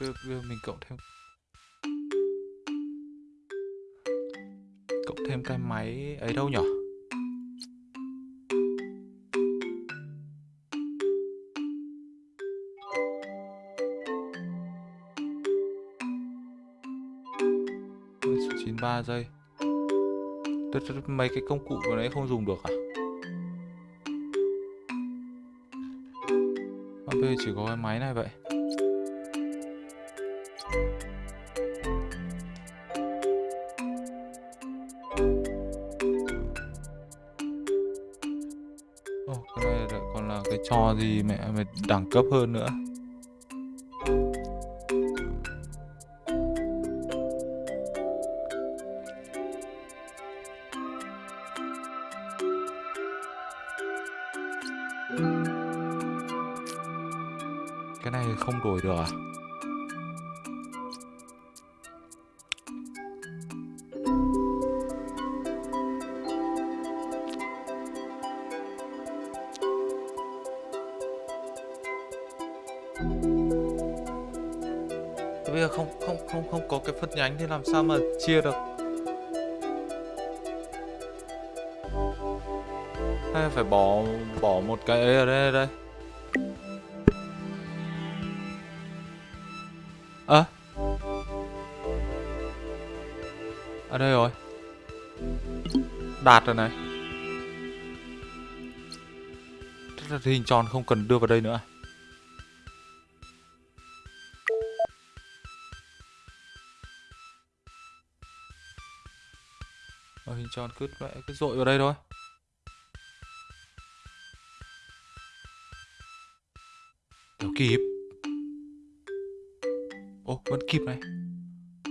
Bây, bây, mình cộng thêm. Cộng thêm cái máy ấy đâu nhở? Chín ba giây. Mấy cái công cụ của đấy không dùng được à? À, bây giờ chỉ có cái máy này vậy. Gì mẹ mày đẳng cấp hơn nữa. Thì làm sao mà chia được? Hay phải bỏ bỏ một cái ấy ở đây đây? Ơ? Ở đây rồi. Đạt rồi này. Thế là hình tròn không cần đưa vào đây nữa à? Cho cứ cứ dội vào đây thôi. Kéo kịp. Ồ vẫn kịp này.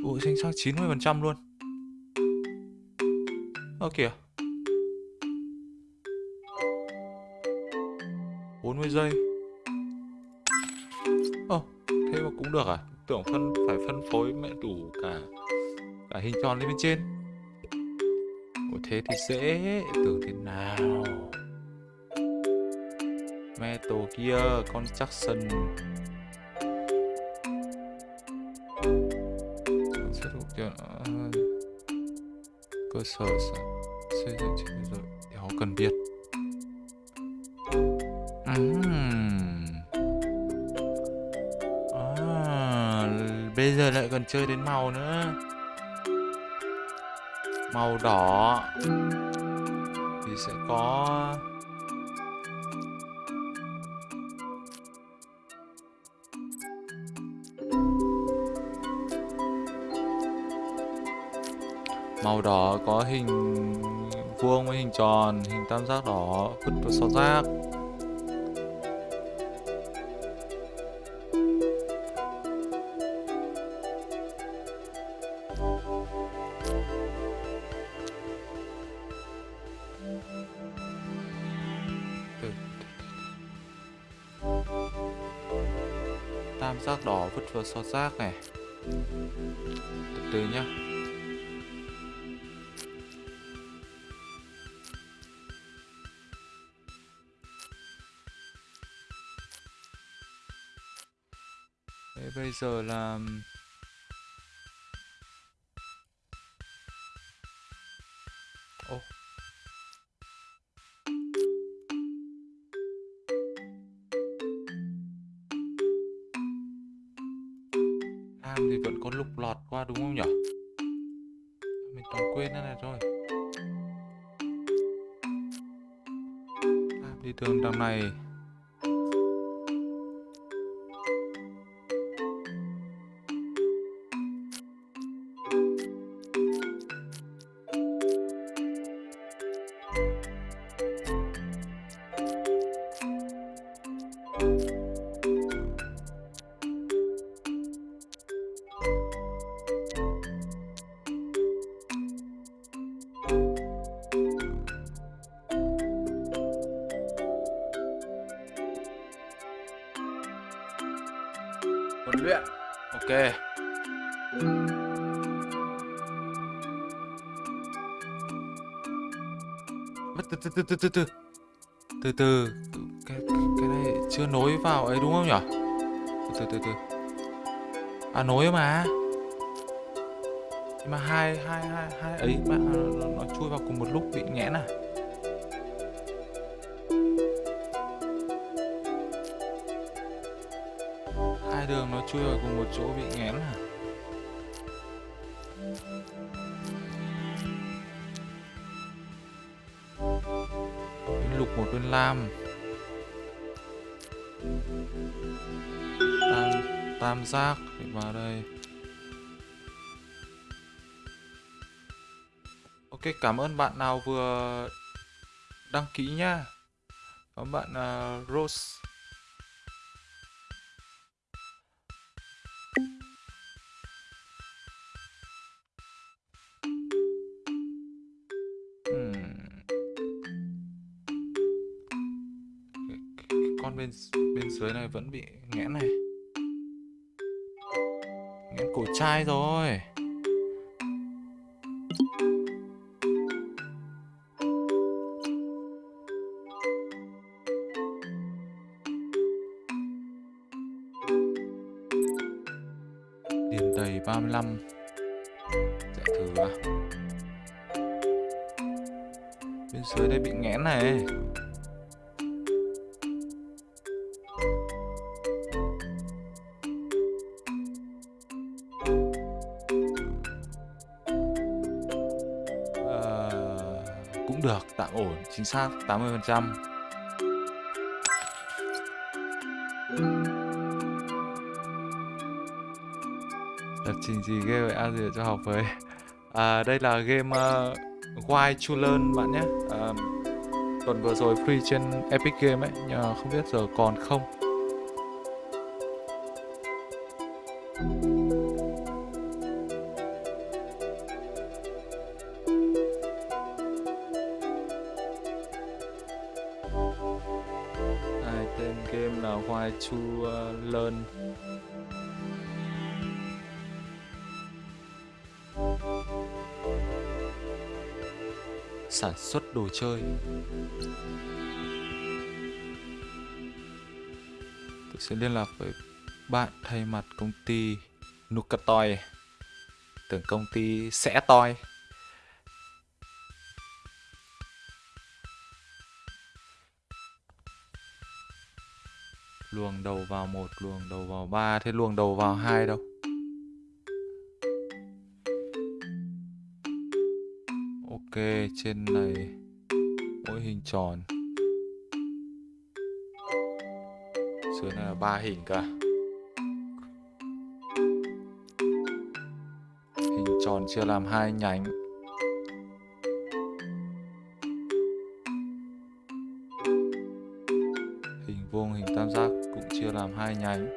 Ủa xanh sang 90% luôn. Ơ, kìa. 40 giây. Ồ thế mà cũng được à? Tưởng phân, phải phân phối mẹ đủ cả Cả hình tròn lên bên trên thế thì dễ Tưởng thế nào? Metal kia Construction Sẽ thuộc tiền à, cơ sở xây dựng trên rồi thì họ cần biết. Ừm. À, bây giờ lại còn chơi đến màu nữa màu đỏ. Thì sẽ có màu đỏ có hình vuông với hình tròn, hình tam giác đỏ vứt vào sọt giác. Giác đỏ rác này. Từ từ nhá. Thế bây giờ là nối mà. Nhưng mà hai hai hai hai ấy mà nó, nó chui vào cùng một lúc bị nghẽn à? Hai đường nó chui vào cùng một chỗ bị nghẽn à? Lục một bên lam. Tam giác để vào đây. Ok cảm ơn bạn nào vừa đăng ký nha. có bạn uh, Rose. Hmm. Con bên bên dưới này vẫn bị nghẽn này cổ trai rồi. Chính xác 80%. lập trình gì game vậy? Azure cho học với. À, đây là game uh, Why to Learn bạn nhé. À, tuần vừa rồi free trên Epic Game ấy nhưng mà không biết giờ còn không. Xuất đồ chơi. Tôi sẽ liên lạc với bạn thay mặt công ty Nukatoy tưởng công ty sẽ toi. Luồng đầu vào một, luồng đầu vào ba, thế luồng đầu vào hai đâu? Ok trên này, mỗi hình tròn. Dưới này là ba hình cả hình tròn chia làm hai nhánh. Hình vuông, hình tam giác cũng chia làm hai nhánh.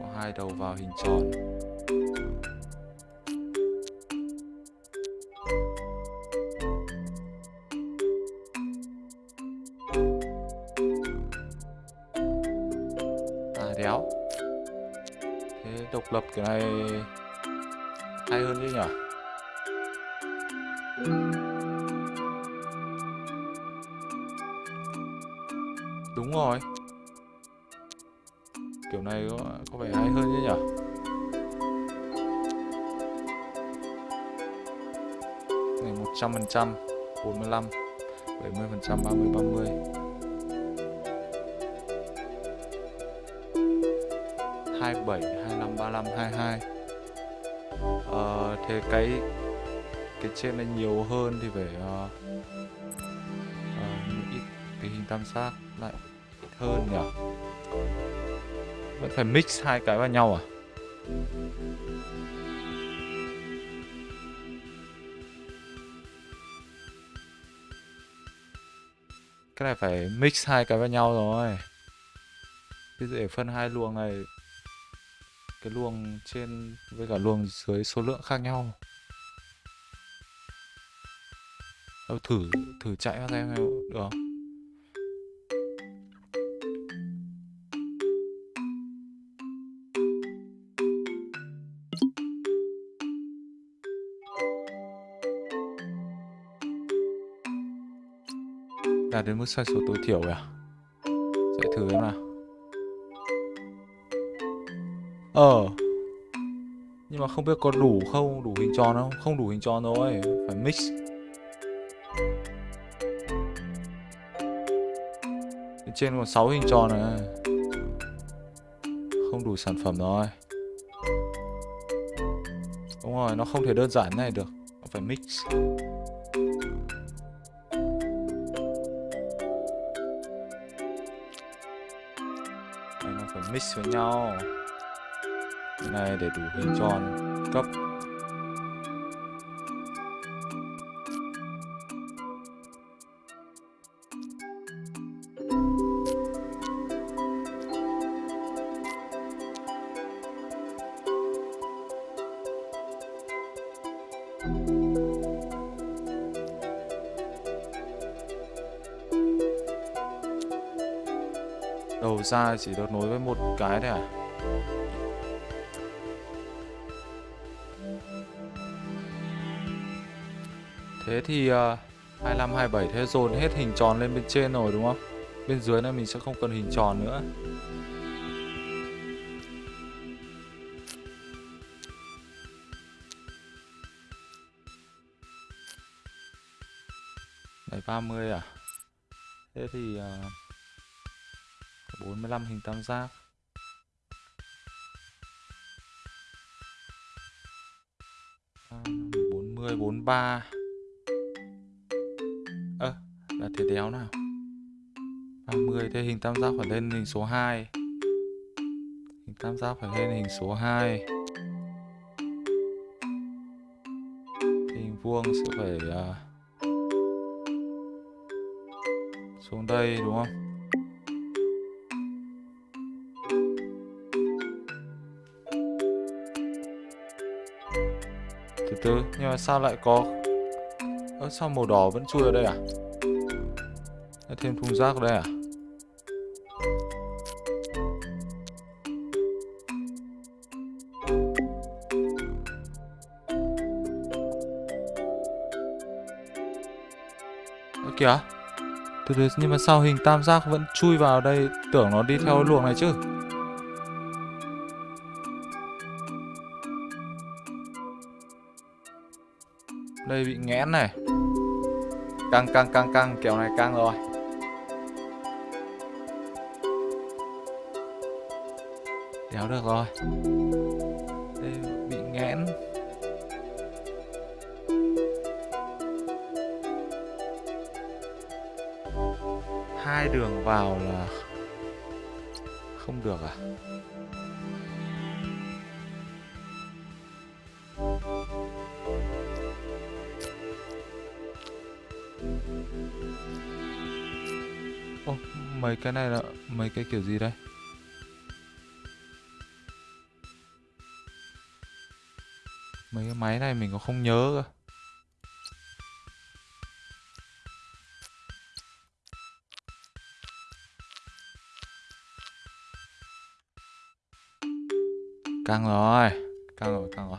Có hai đầu vào hình tròn. Độc lập kiểu này hay hơn chứ nhỉ? Đúng rồi. Kiểu này có, có vẻ hay hơn chứ nhỉ? Này một trăm phần trăm bốn mươi lăm bảy mươi phần trăm ba mươi ba mươi. Ba mươi hai bảy hai năm ba năm hai hai. Ờ, thế cái cái trên này nhiều hơn thì phải uh, uh, ít cái hình tam giác lại ít hơn nhỉ? Vẫn phải mix hai cái vào nhau à? Cái này phải mix hai cái vào nhau rồi. Cái để phân hai luồng này cái luồng trên, với cả luồng dưới số lượng khác nhau. Đâu thử thử chạy ra xem được không? Đạt đến mức sai số tối thiểu rồi à? Chạy thử em nào. Ờ. ờ. Nhưng mà không biết có đủ không đủ hình tròn không? Không đủ hình tròn rồi phải mix. Bên trên còn 6 hình tròn này. Không đủ sản phẩm rồi đúng rồi nó không thể đơn giản này được. Nó phải mix. Đây, nó phải mix với nhau cái này để đủ hình tròn cấp đầu ra chỉ được nối với một cái thôi à? Thế thì uh, 25, 27 thế dồn hết hình tròn lên bên trên rồi đúng không? Bên dưới này mình sẽ không cần hình tròn nữa. Đấy 30 à? Thế thì ờ, uh, 45 hình tam giác. Ờ, bốn mươi bốn ba thế đéo nào. 30 thế hình tam giác phải lên hình số 2 hình tam giác phải lên hình số 2 hình vuông sẽ phải uh, xuống đây đúng không? Từ từ nhưng mà sao lại có ơ sao màu đỏ vẫn chui ở đây à? Thêm thùng rác đây à? Ơ, kìa. Từ từ, nhưng mà sao hình tam giác vẫn chui vào đây? Tưởng nó đi theo luồng này chứ. Đây bị nghẽn này. Căng căng căng căng kéo này căng rồi. Được rồi. Đây bị nghẽn. Hai đường vào là không được à? Ô, mấy cái này là mấy cái kiểu gì đây? Máy này mình còn không nhớ cơ. Căng rồi, căng rồi, căng rồi.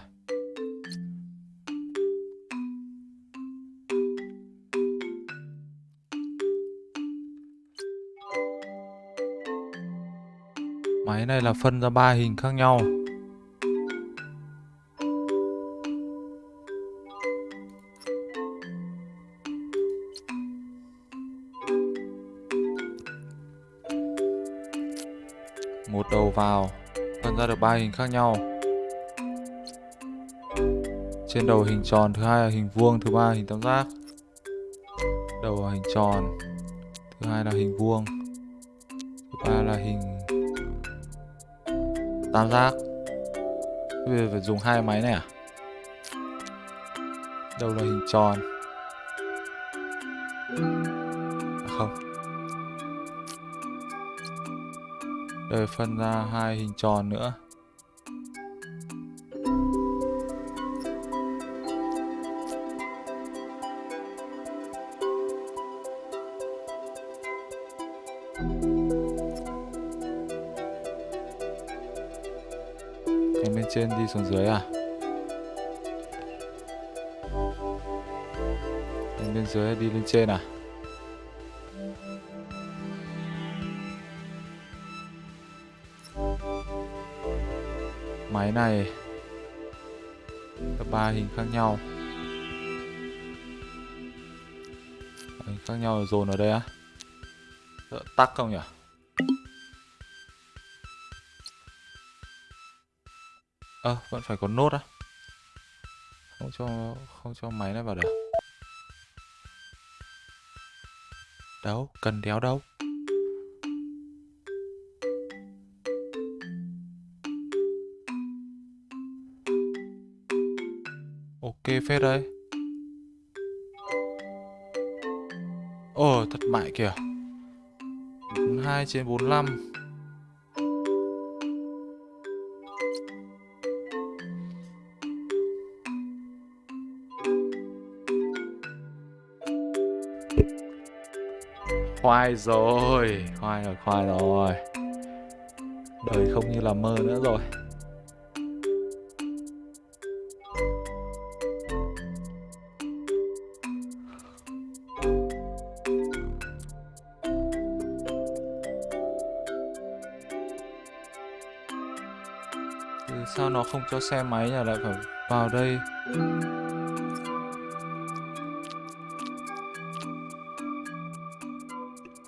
Máy này là phân ra ba hình khác nhau. Vào, phân ra được ba hình khác nhau. Trên đầu hình tròn, thứ hai là hình vuông, thứ ba là hình tam giác. Đầu là hình tròn, thứ hai là hình vuông, thứ ba là hình tam giác bây giờ phải dùng hai máy này à đầu là hình tròn Rồi phân ra hai hình tròn nữa Cái bên trên đi xuống dưới à? Cái bên dưới đi lên trên à? Cái này có ba hình khác nhau. Hình khác nhau dồn ở đây á. Đỡ tắc không nhỉ? Ơ, à, vẫn phải có nốt á Không cho không cho máy này vào được Đâu, cần đéo đâu Ok phết đấy. Ồ, thất bại kìa. 42 trên 45 khoai rồi khoai rồi khoai rồi. Đời không như là mơ nữa rồi. Không cho xe máy nhà lại phải vào đây.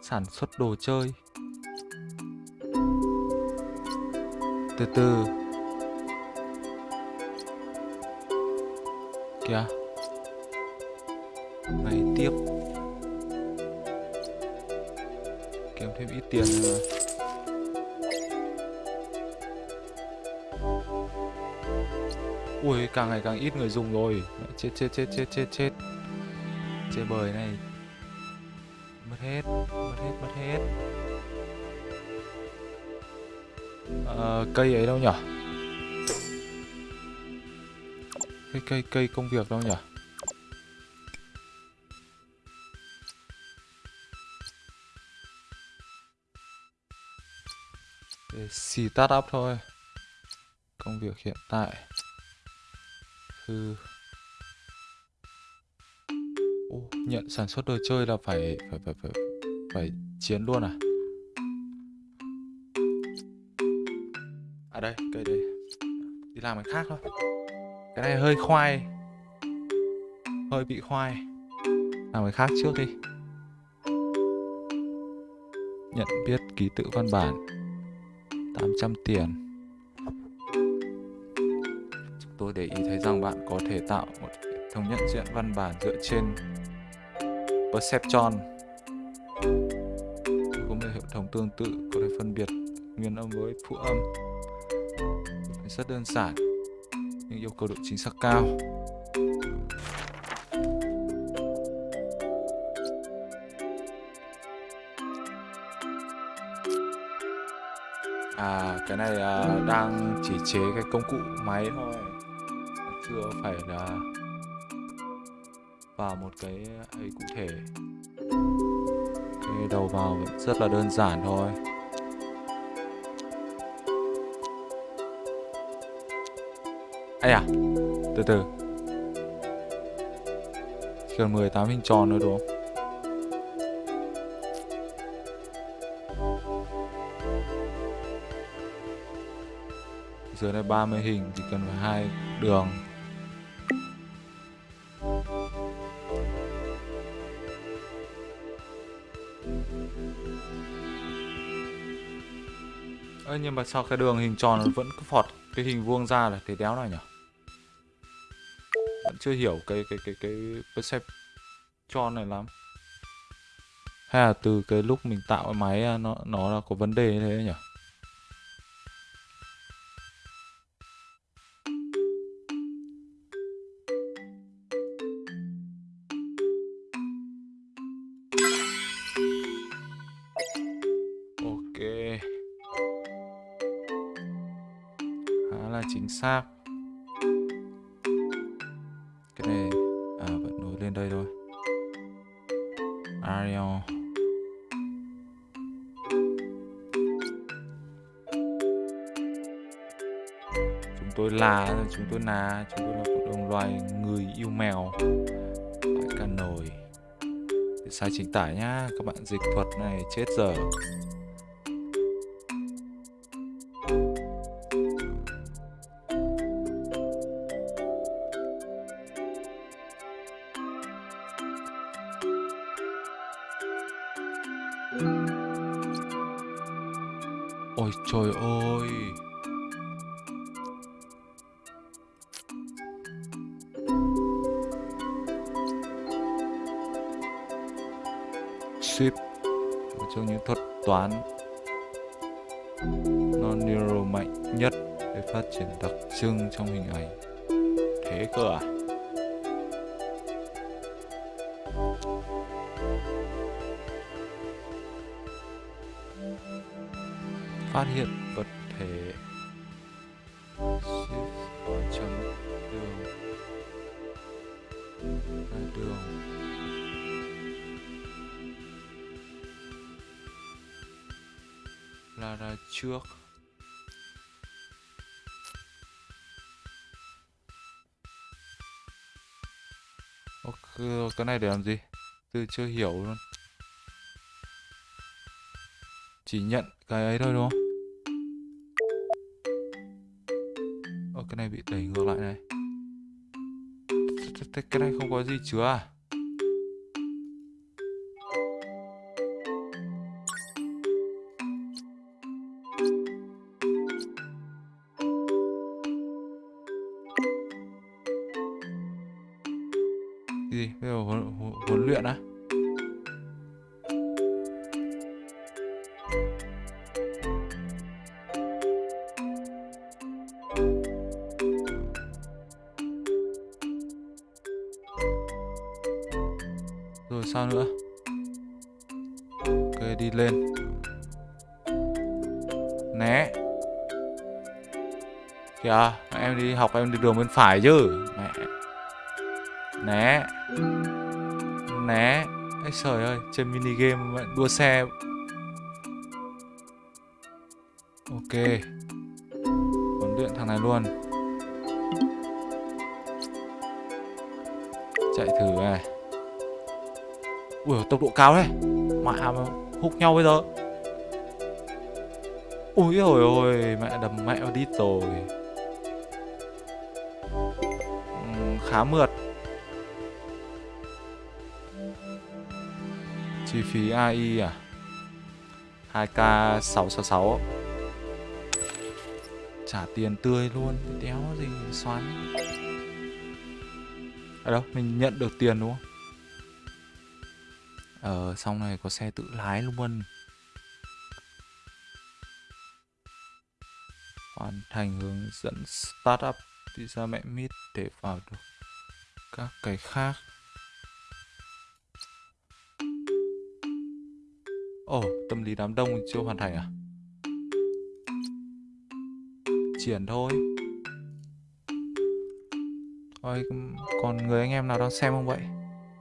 Sản xuất đồ chơi. Từ từ. Kìa. Ngày tiếp. Kiếm thêm ít tiền nữa. Ui càng ngày càng ít người dùng rồi. Chết chết chết chết chết chết. Chơi bời này. Mất hết mất hết mất hết. À, cây ấy đâu nhở? Cây cây cây công việc đâu nhở? Để xì tắt up thôi. Công việc hiện tại thư. Ô, nhận sản xuất đồ chơi là phải phải phải phải phải chiến luôn à? À đây cây đây đi làm cái khác thôi. Cái này hơi khoai. Hơi bị khoai. Làm cái khác trước đi. Nhận biết ký tự văn bản. 800 tiền tôi để ý thấy rằng bạn có thể tạo một hệ thống nhận diện văn bản dựa trên Perceptron có một hệ thống tương tự có thể phân biệt nguyên âm với phụ âm. Rất đơn giản nhưng yêu cầu độ chính xác cao. À cái này à, đang chỉ chế cái công cụ máy thôi chưa phải là vào một cái ấy cụ thể. Cái đầu vào vẫn rất là đơn giản thôi. Ai à từ từ. Chỉ cần 18 hình tròn nữa đúng không? Dưới này 30 hình chỉ cần phải hai đường. Ơ, nhưng mà sao cái đường hình tròn nó vẫn cứ phọt cái hình vuông ra là thế đéo này nhỉ? Vẫn chưa hiểu cái cái cái cái perceptron này lắm. Hay là từ cái lúc mình tạo cái máy à, nó nó là có vấn đề như thế nhỉ? Là chúng tôi là cộng đồng loài người yêu mèo. Phải Cà Nổi. Sai chính tả nhá, các bạn dịch thuật này chết giờ. Ship, Một trong những thuật toán Non-neural mạnh nhất để phát triển đặc trưng trong hình ảnh Thế cơ à? phát hiện vật trước. Ok cái này để làm gì? Tôi chưa hiểu luôn. Chỉ nhận cái ấy thôi, đúng không? Ơ, cái này bị đẩy ngược lại này. Cái này không có gì chứa à? Đi đường bên phải chứ. Mẹ. Né. Né. Ấy trời ơi trên mini game đua xe. Ok. Huấn luyện thằng này luôn. Chạy thử này. Ui, tốc độ cao đấy mẹ mà hút nhau bây giờ. Ui, ôi ôi, mẹ đầm mẹ đi rồi. Khá mượt. Chi phí AI à? 2k 666 trả tiền tươi luôn, đéo gì xoắn. Ở đâu, mình nhận được tiền đúng không? Ờ xong này có xe tự lái luôn. Hoàn thành hướng dẫn startup visa mẹ mít để vào được các cái khác ồ tâm lý đám đông chưa hoàn thành à triển thôi Ôi, còn người anh em nào đang xem không vậy?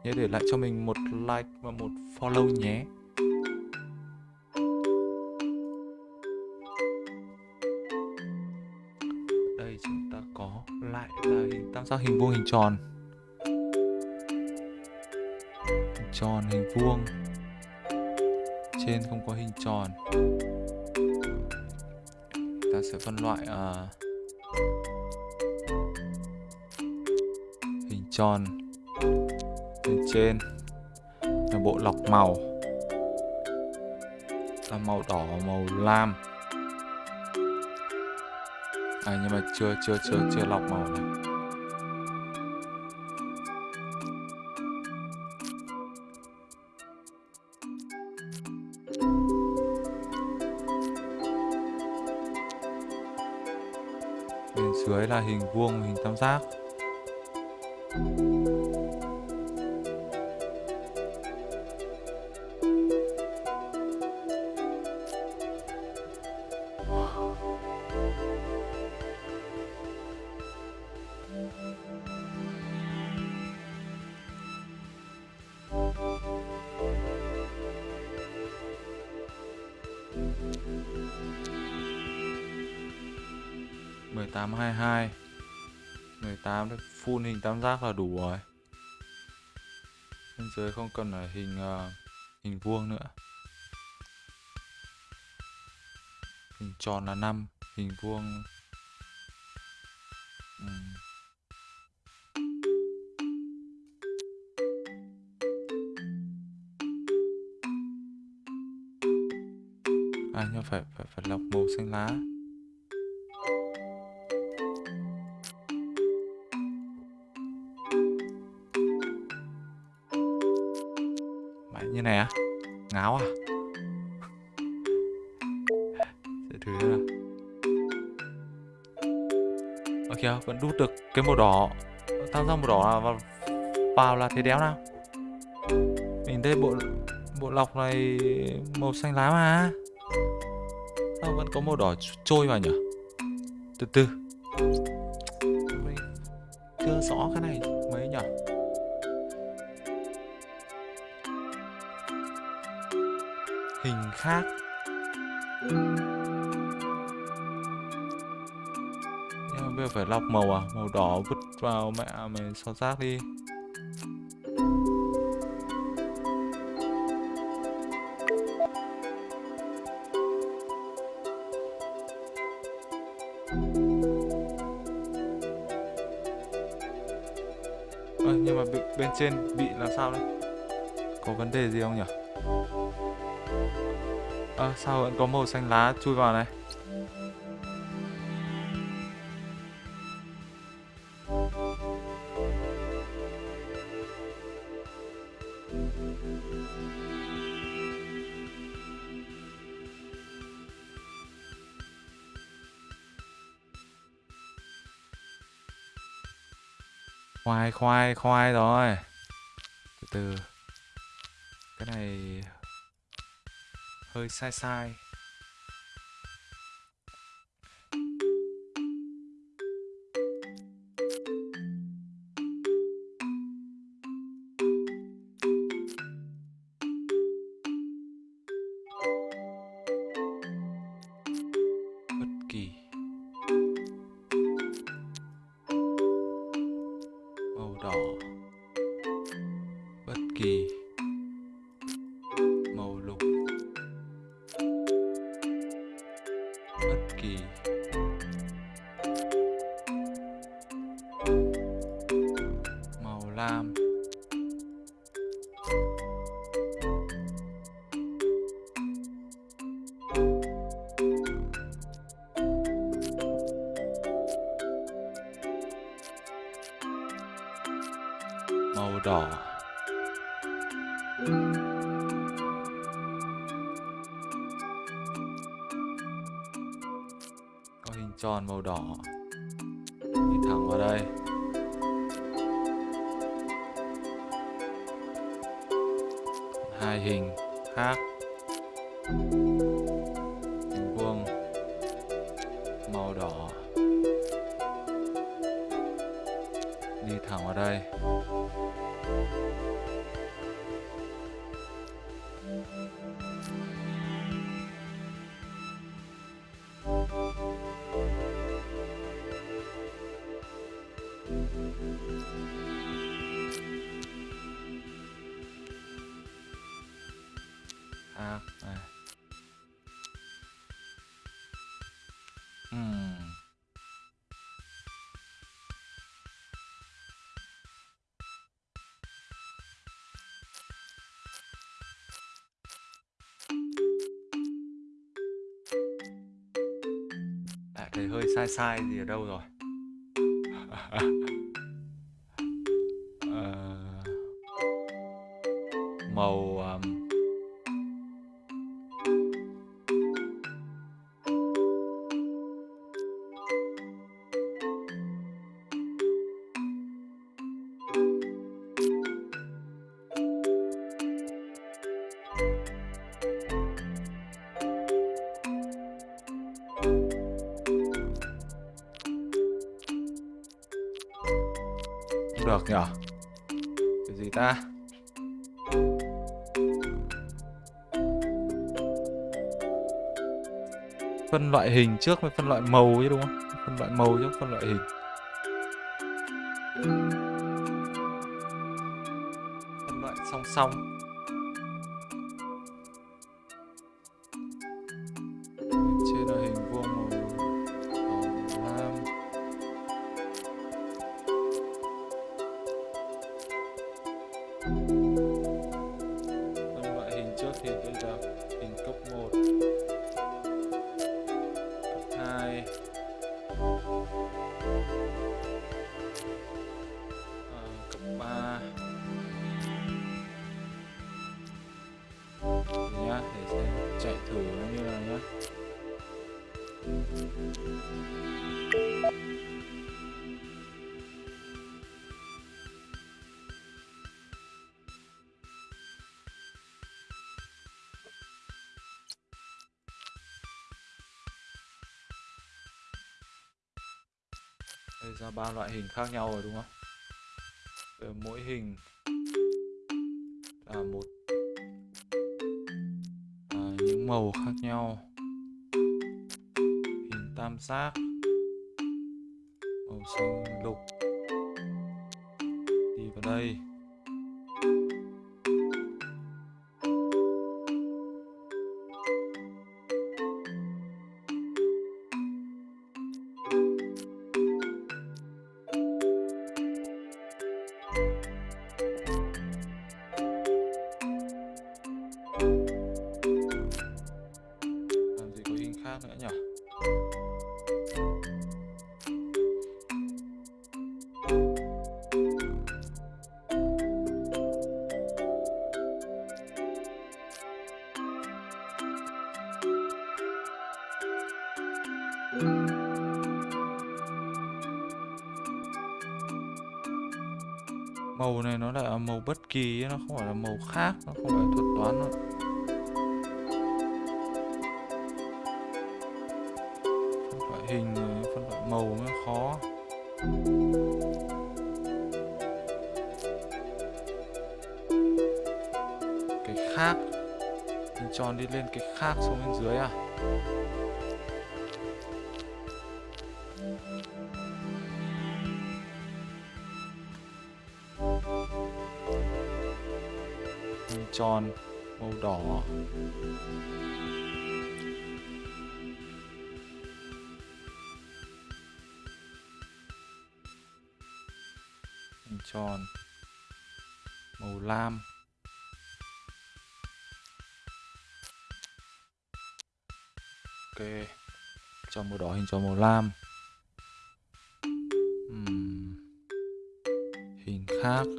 Nhớ để lại cho mình một like và một follow nhé. Đây chúng ta có lại là hình tam giác hình vuông hình tròn. Tròn hình vuông. Trên không có hình tròn. Ta sẽ phân loại à, hình tròn bên trên là bộ lọc màu là màu đỏ và màu lam à nhưng mà chưa chưa chưa chưa lọc màu này là hình vuông hình tam giác. Tam giác là đủ rồi. Bên dưới không cần là hình uh, hình vuông nữa. Hình tròn là 5 hình vuông. Anh à nhưng phải phải phải lọc màu xanh lá. Ở đút được cái màu đỏ. Tăng ra màu đỏ là vào, vào là thế đéo nào. Mình thấy bộ bộ lọc này màu xanh lá mà. Sao vẫn có màu đỏ trôi vào nhỉ từ từ. Màu à? Màu đỏ vứt vào mẹ mày xóa rác đi. Ơ, nhưng mà bên, bên trên bị làm sao đấy? Có vấn đề gì không nhỉ à, sao vẫn có màu xanh lá chui vào này? khoai khoai rồi. Từ từ. Cái này hơi sai sai. Okay. thấy hơi sai sai gì ở đâu rồi? loại hình trước mới phân loại màu chứ, đúng không? Phân loại màu chứ phân loại hình. Phân loại song song. khác nhau rồi đúng không? Bất kỳ, nó không phải là màu khác, nó không phải thuật toán nữa phân loại hình, phân loại màu mới khó. Cái khác hình tròn đi lên cái khác xuống bên dưới à. Đỏ hình tròn màu lam. Ok. Cho màu đỏ hình tròn màu lam. Uhm. hình khác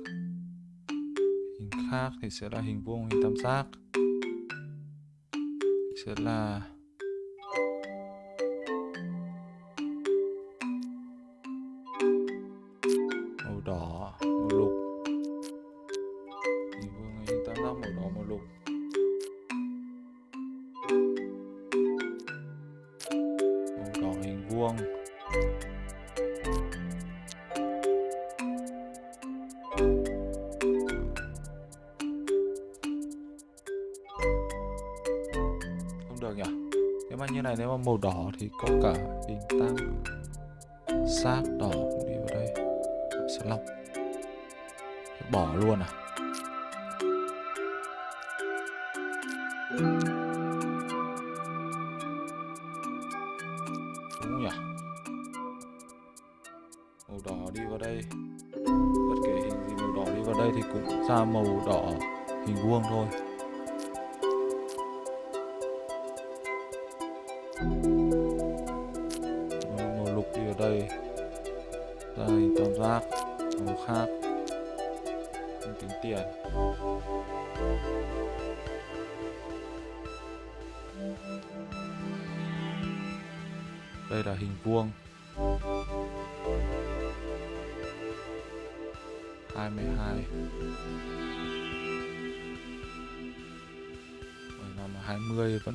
hình thì sẽ là hình vuông hình tam giác. Sẽ là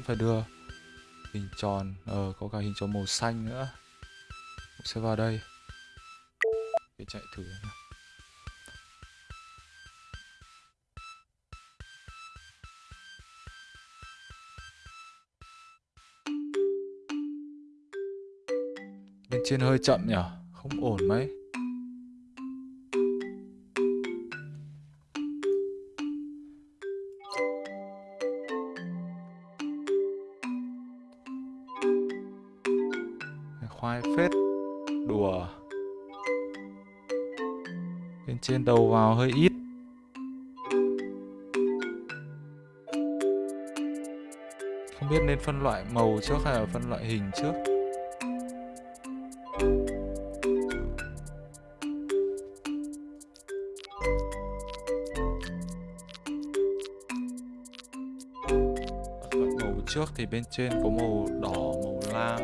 phải đưa hình tròn ờ có cả hình tròn màu xanh nữa. Mình sẽ vào đây. Để chạy thử bên trên hơi chậm nhở? Không ổn mấy. Đầu vào hơi ít. Không biết nên phân loại màu trước hay là phân loại hình trước? Màu trước thì bên trên có màu đỏ, màu lam.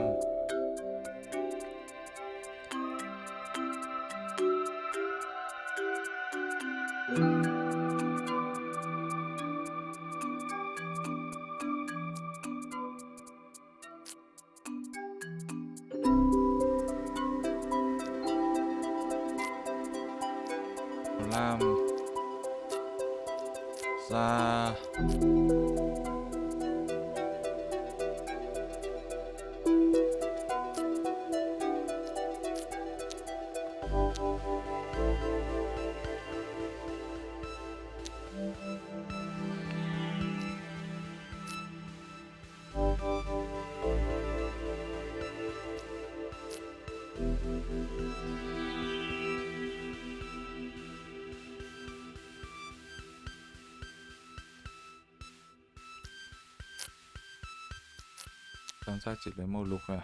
Chỉ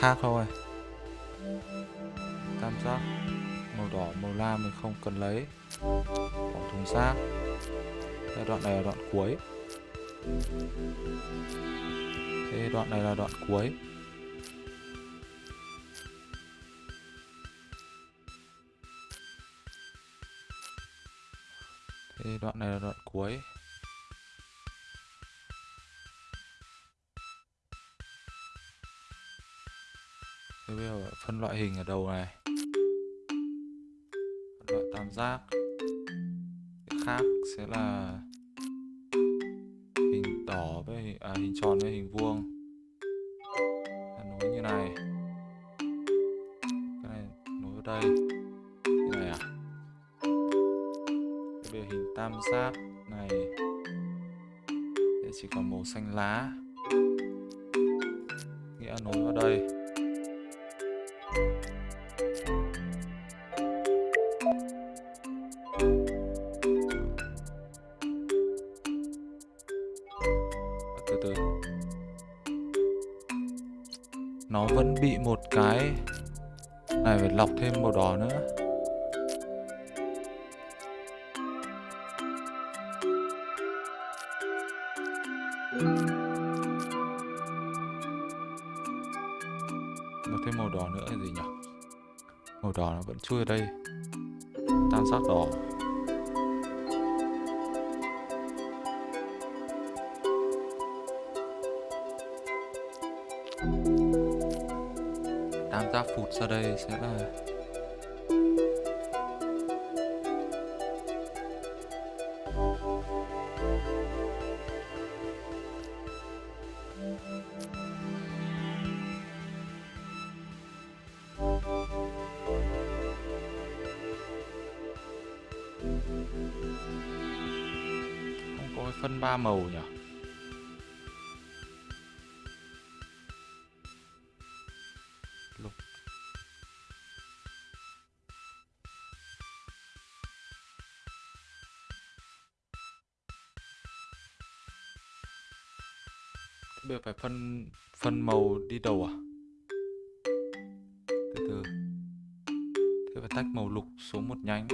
khác thôi tam giác màu đỏ màu lam mình không cần lấy. Bỏ thùng rác. Đây, đoạn này là đoạn cuối. Thế đoạn này là đoạn cuối. Thế đoạn này là đoạn cuối. Thế bây giờ phân loại hình ở đầu này. Phân loại tam giác. Cái khác sẽ là hình đỏ với hình, à, hình tròn với hình vuông. Nối như này. Cái này nối vào đây. Như này à? Thế bây giờ hình tam giác này. Thì chỉ còn màu xanh lá. Bây giờ phải phân phân màu đi đầu à? Từ từ. Thế phải tách màu lục xuống một nhánh.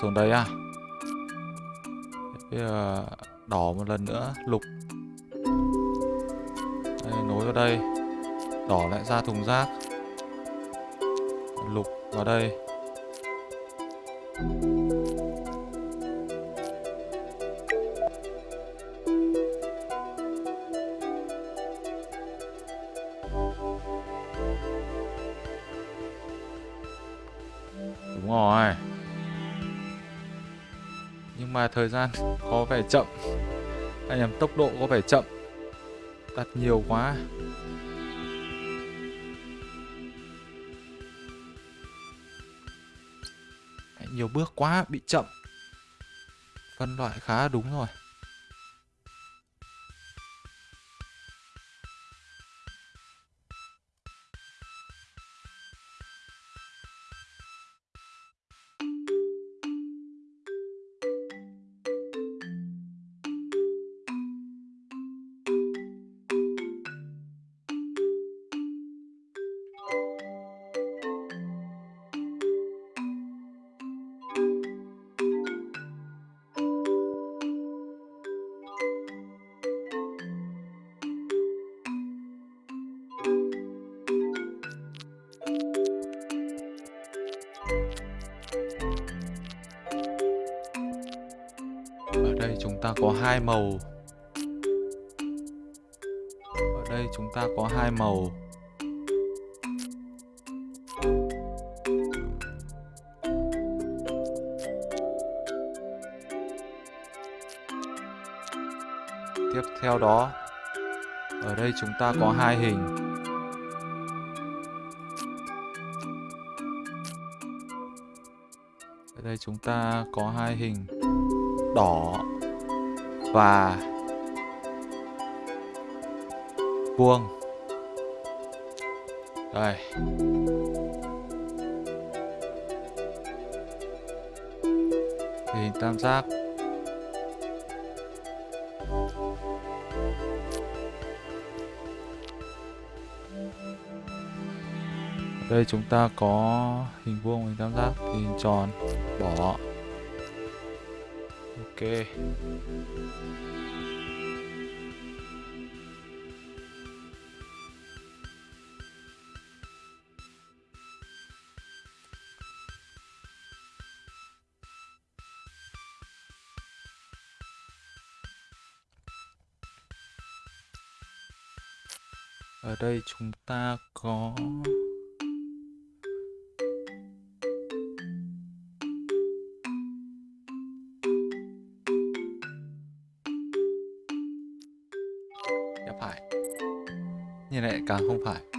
Xuống đây à bây giờ đỏ một lần nữa lục. Đây, nối vào đây. Đỏ lại ra thùng rác. Lục vào đây. Nhưng mà thời gian có vẻ chậm. Anh em tốc độ có vẻ chậm. Đặt nhiều quá. Nhiều bước quá, bị chậm. Phân loại khá đúng rồi. Hai màu. Ở đây chúng ta có hai màu. Tiếp theo đó, ở đây chúng ta có hai hình. Ở đây chúng ta có hai hình đỏ và vuông đây. Hình tam giác. Đây chúng ta có hình vuông hình tam giác hình tròn, bỏ ok. Ở đây chúng ta có Như này càng không phải Mẹ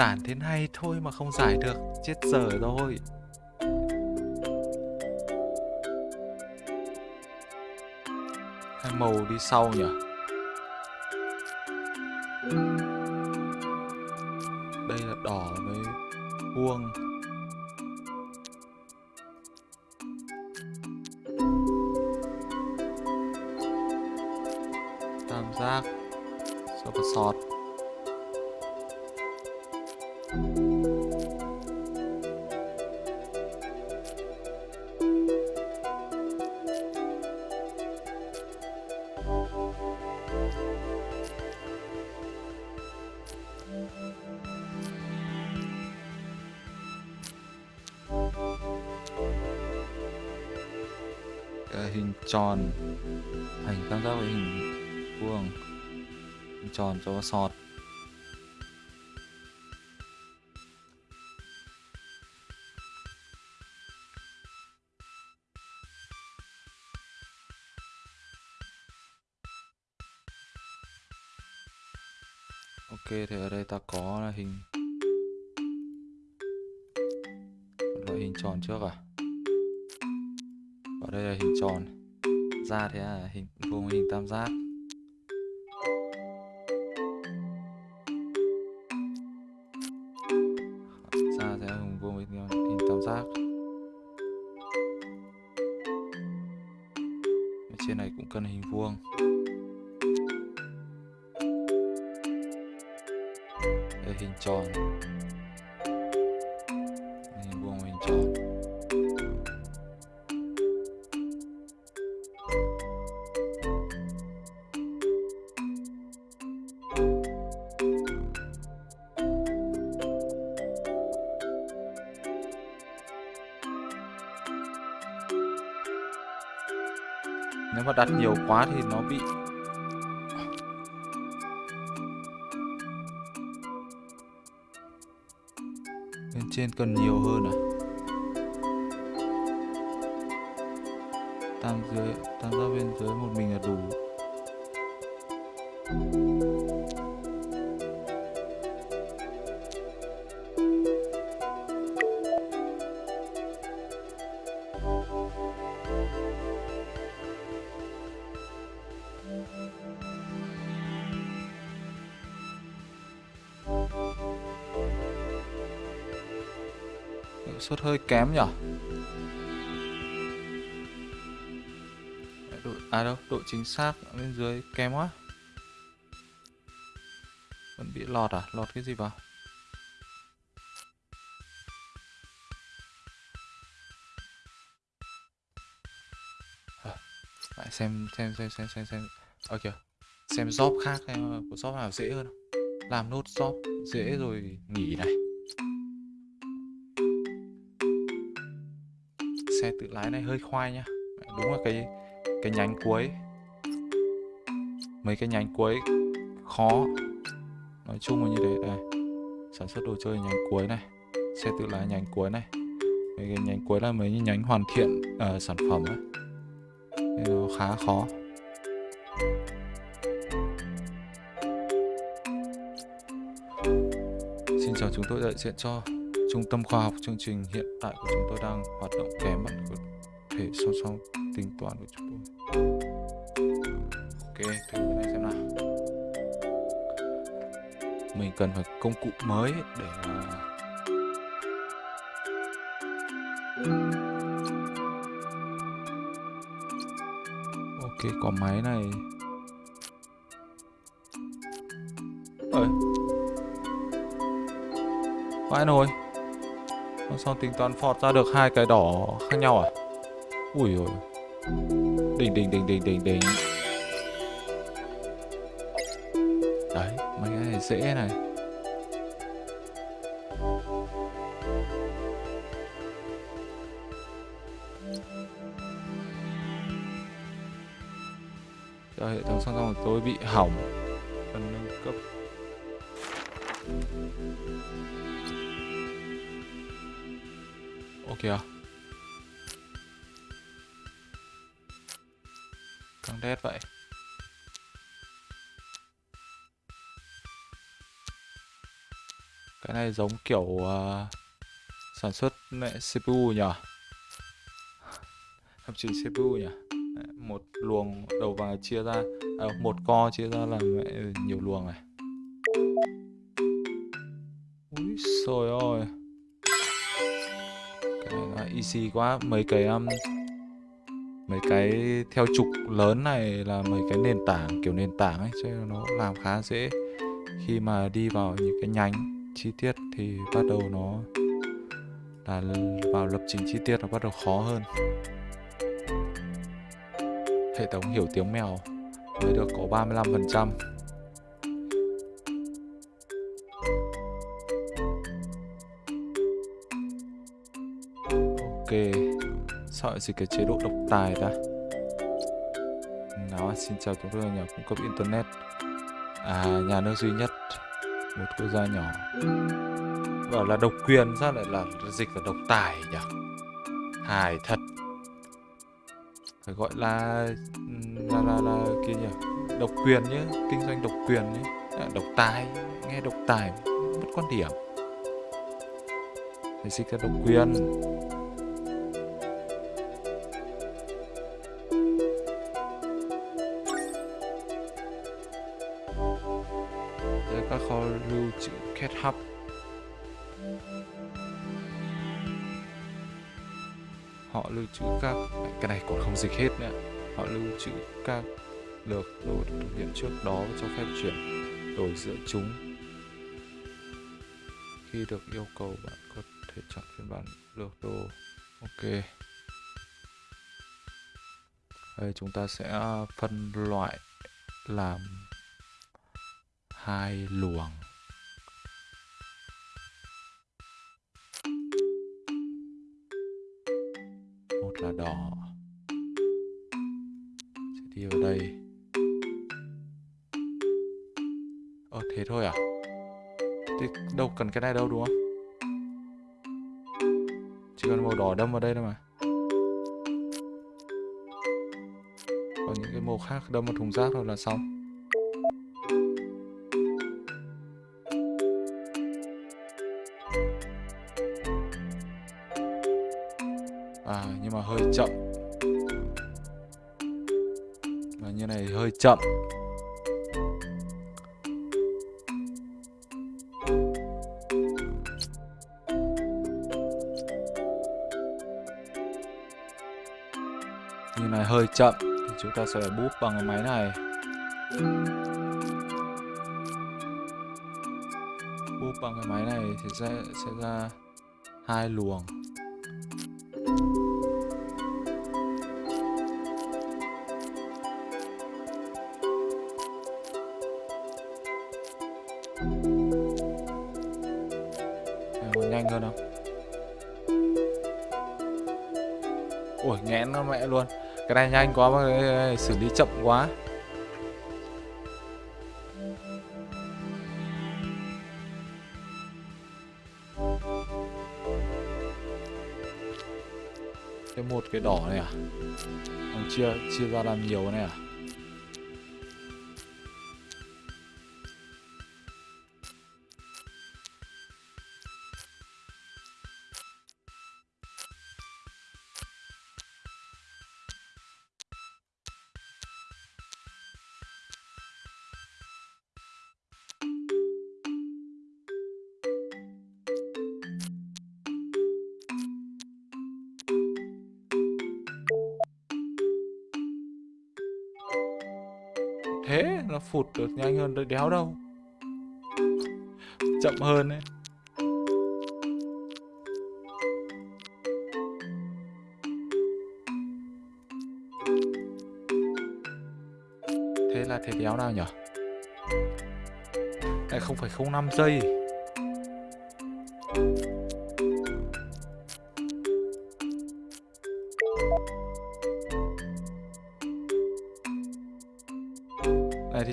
giản thế này thôi mà không giải được, Chết dở rồi. Hai màu đi sau nhỉ? Tròn thành tam giác với hình vuông tròn cho sọt cần nhiều hơi kém nhở? Độ, à đâu độ chính xác bên dưới kém quá. Vẫn bị lọt à? Lọt cái gì vào? À, lại xem xem xem xem xem xem. Ờ, ok xem job khác của job nào dễ hơn làm nốt job dễ rồi nghỉ này. Xe tự lái này hơi khoai nhá. Đúng là cái cái nhánh cuối. Mấy cái nhánh cuối khó. Nói chung là như thế đây sản xuất đồ chơi nhánh cuối này xe tự lái nhánh cuối này. Mấy cái nhánh cuối là mấy nhánh hoàn thiện uh, sản phẩm ấy Nên nó khá khó. Xin chào chúng tôi đại diện cho Trung tâm khoa học chương trình hiện tại của chúng tôi đang hoạt động kém bạn của thể song song tính toán của chúng tôi. Ok, thử cái này xem nào. Mình cần phải công cụ mới để Ok, có máy này. Ơi. Vãi nồi sao tính toán phọt ra được hai cái đỏ khác nhau à? Ui rồi Đỉnh đỉnh đỉnh đỉnh đỉnh đỉnh. Đấy, mấy cái này dễ này. Giờ hệ thống xong xong của tôi bị hỏng. Cần nâng cấp. Ok à. Căng đét vậy. Cái này giống kiểu uh, sản xuất mẹ CPU nhỉ? Thậm chí CPU nhỉ? Một luồng đầu vào chia ra à, Một co chia ra là mẹ nhiều luồng này. Úi xôi ơi easy quá. Mấy cái um, Mấy cái theo trục lớn này là mấy cái nền tảng Kiểu nền tảng ấy Cho nên nó làm khá dễ. Khi mà đi vào những cái nhánh chi tiết Thì bắt đầu nó Là vào lập trình chi tiết nó bắt đầu khó hơn. Hệ thống hiểu tiếng mèo mới được có 35% Ok. Sao lại gì cái chế độ độc tài ta Nào xin chào chúng tôi là nhà cung cấp internet. À nhà nước duy nhất Một quốc gia nhỏ. Bảo là độc quyền sao lại là dịch là độc tài nhỉ? Hài thật. Phải gọi là là là, là kia nhỉ? Độc quyền nhé Kinh doanh độc quyền nhé. À, Độc tài Nghe độc tài mất quan điểm. Phải dịch là độc quyền. Dịch hết nữa họ lưu trữ các lược đồ thực hiện trước đó cho phép chuyển đổi giữa chúng. Khi được yêu cầu, bạn có thể chọn phiên bản lược đồ. Ok. Đây, chúng ta sẽ à, phân loại làm hai luồng. Một là đỏ vào đây. Ờ thế thôi à? Thế đâu cần cái này đâu, đúng không? Chỉ cần màu đỏ đâm vào đây thôi mà. Còn những cái màu khác đâm vào thùng rác thôi là xong. Chậm. Như này hơi chậm, Thì chúng ta sẽ búp bằng cái máy này. Búp bằng cái máy này thì sẽ sẽ ra hai luồng. Cái này nhanh quá mà xử lý chậm quá Cái một cái đỏ này à? Ông chia chia ra làm nhiều này à? Phụt được nhanh hơn, đợi đéo đâu. Chậm hơn ấy. Thế là thế đéo nào nhở? Lại không phải 05 giây.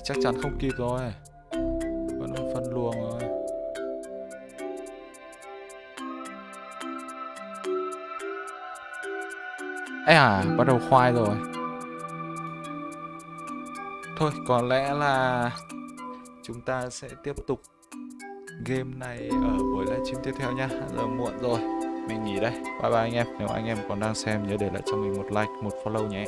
Chắc chắn không kịp rồi. Vẫn phân luồng rồi. Ê à, bắt đầu khoai rồi. Thôi, có lẽ là Chúng ta sẽ tiếp tục Game này ở buổi livestream tiếp theo nha Giờ muộn rồi Mình nghỉ đây. Bye bye anh em. Nếu anh em còn đang xem nhớ để lại cho mình một like, một follow nhé.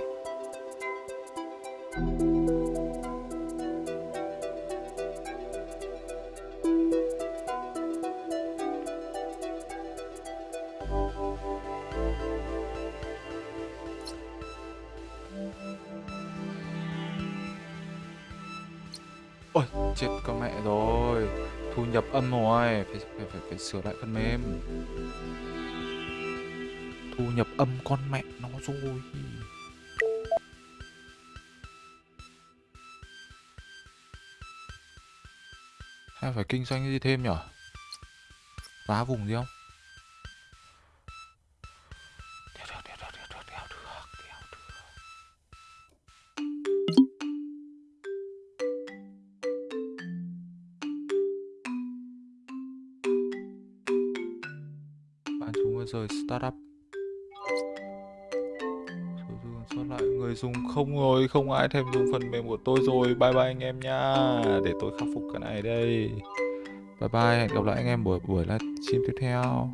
Phải, sửa lại phần mềm. Thu nhập âm con mẹ nó rồi. Hay phải kinh doanh gì thêm nhở? Phá vùng gì không? Không rồi, Không ai thèm dùng phần mềm của tôi rồi. Bye bye anh em nha. Để tôi khắc phục cái này đây. Bye bye, Hẹn gặp lại anh em buổi buổi livestream tiếp theo.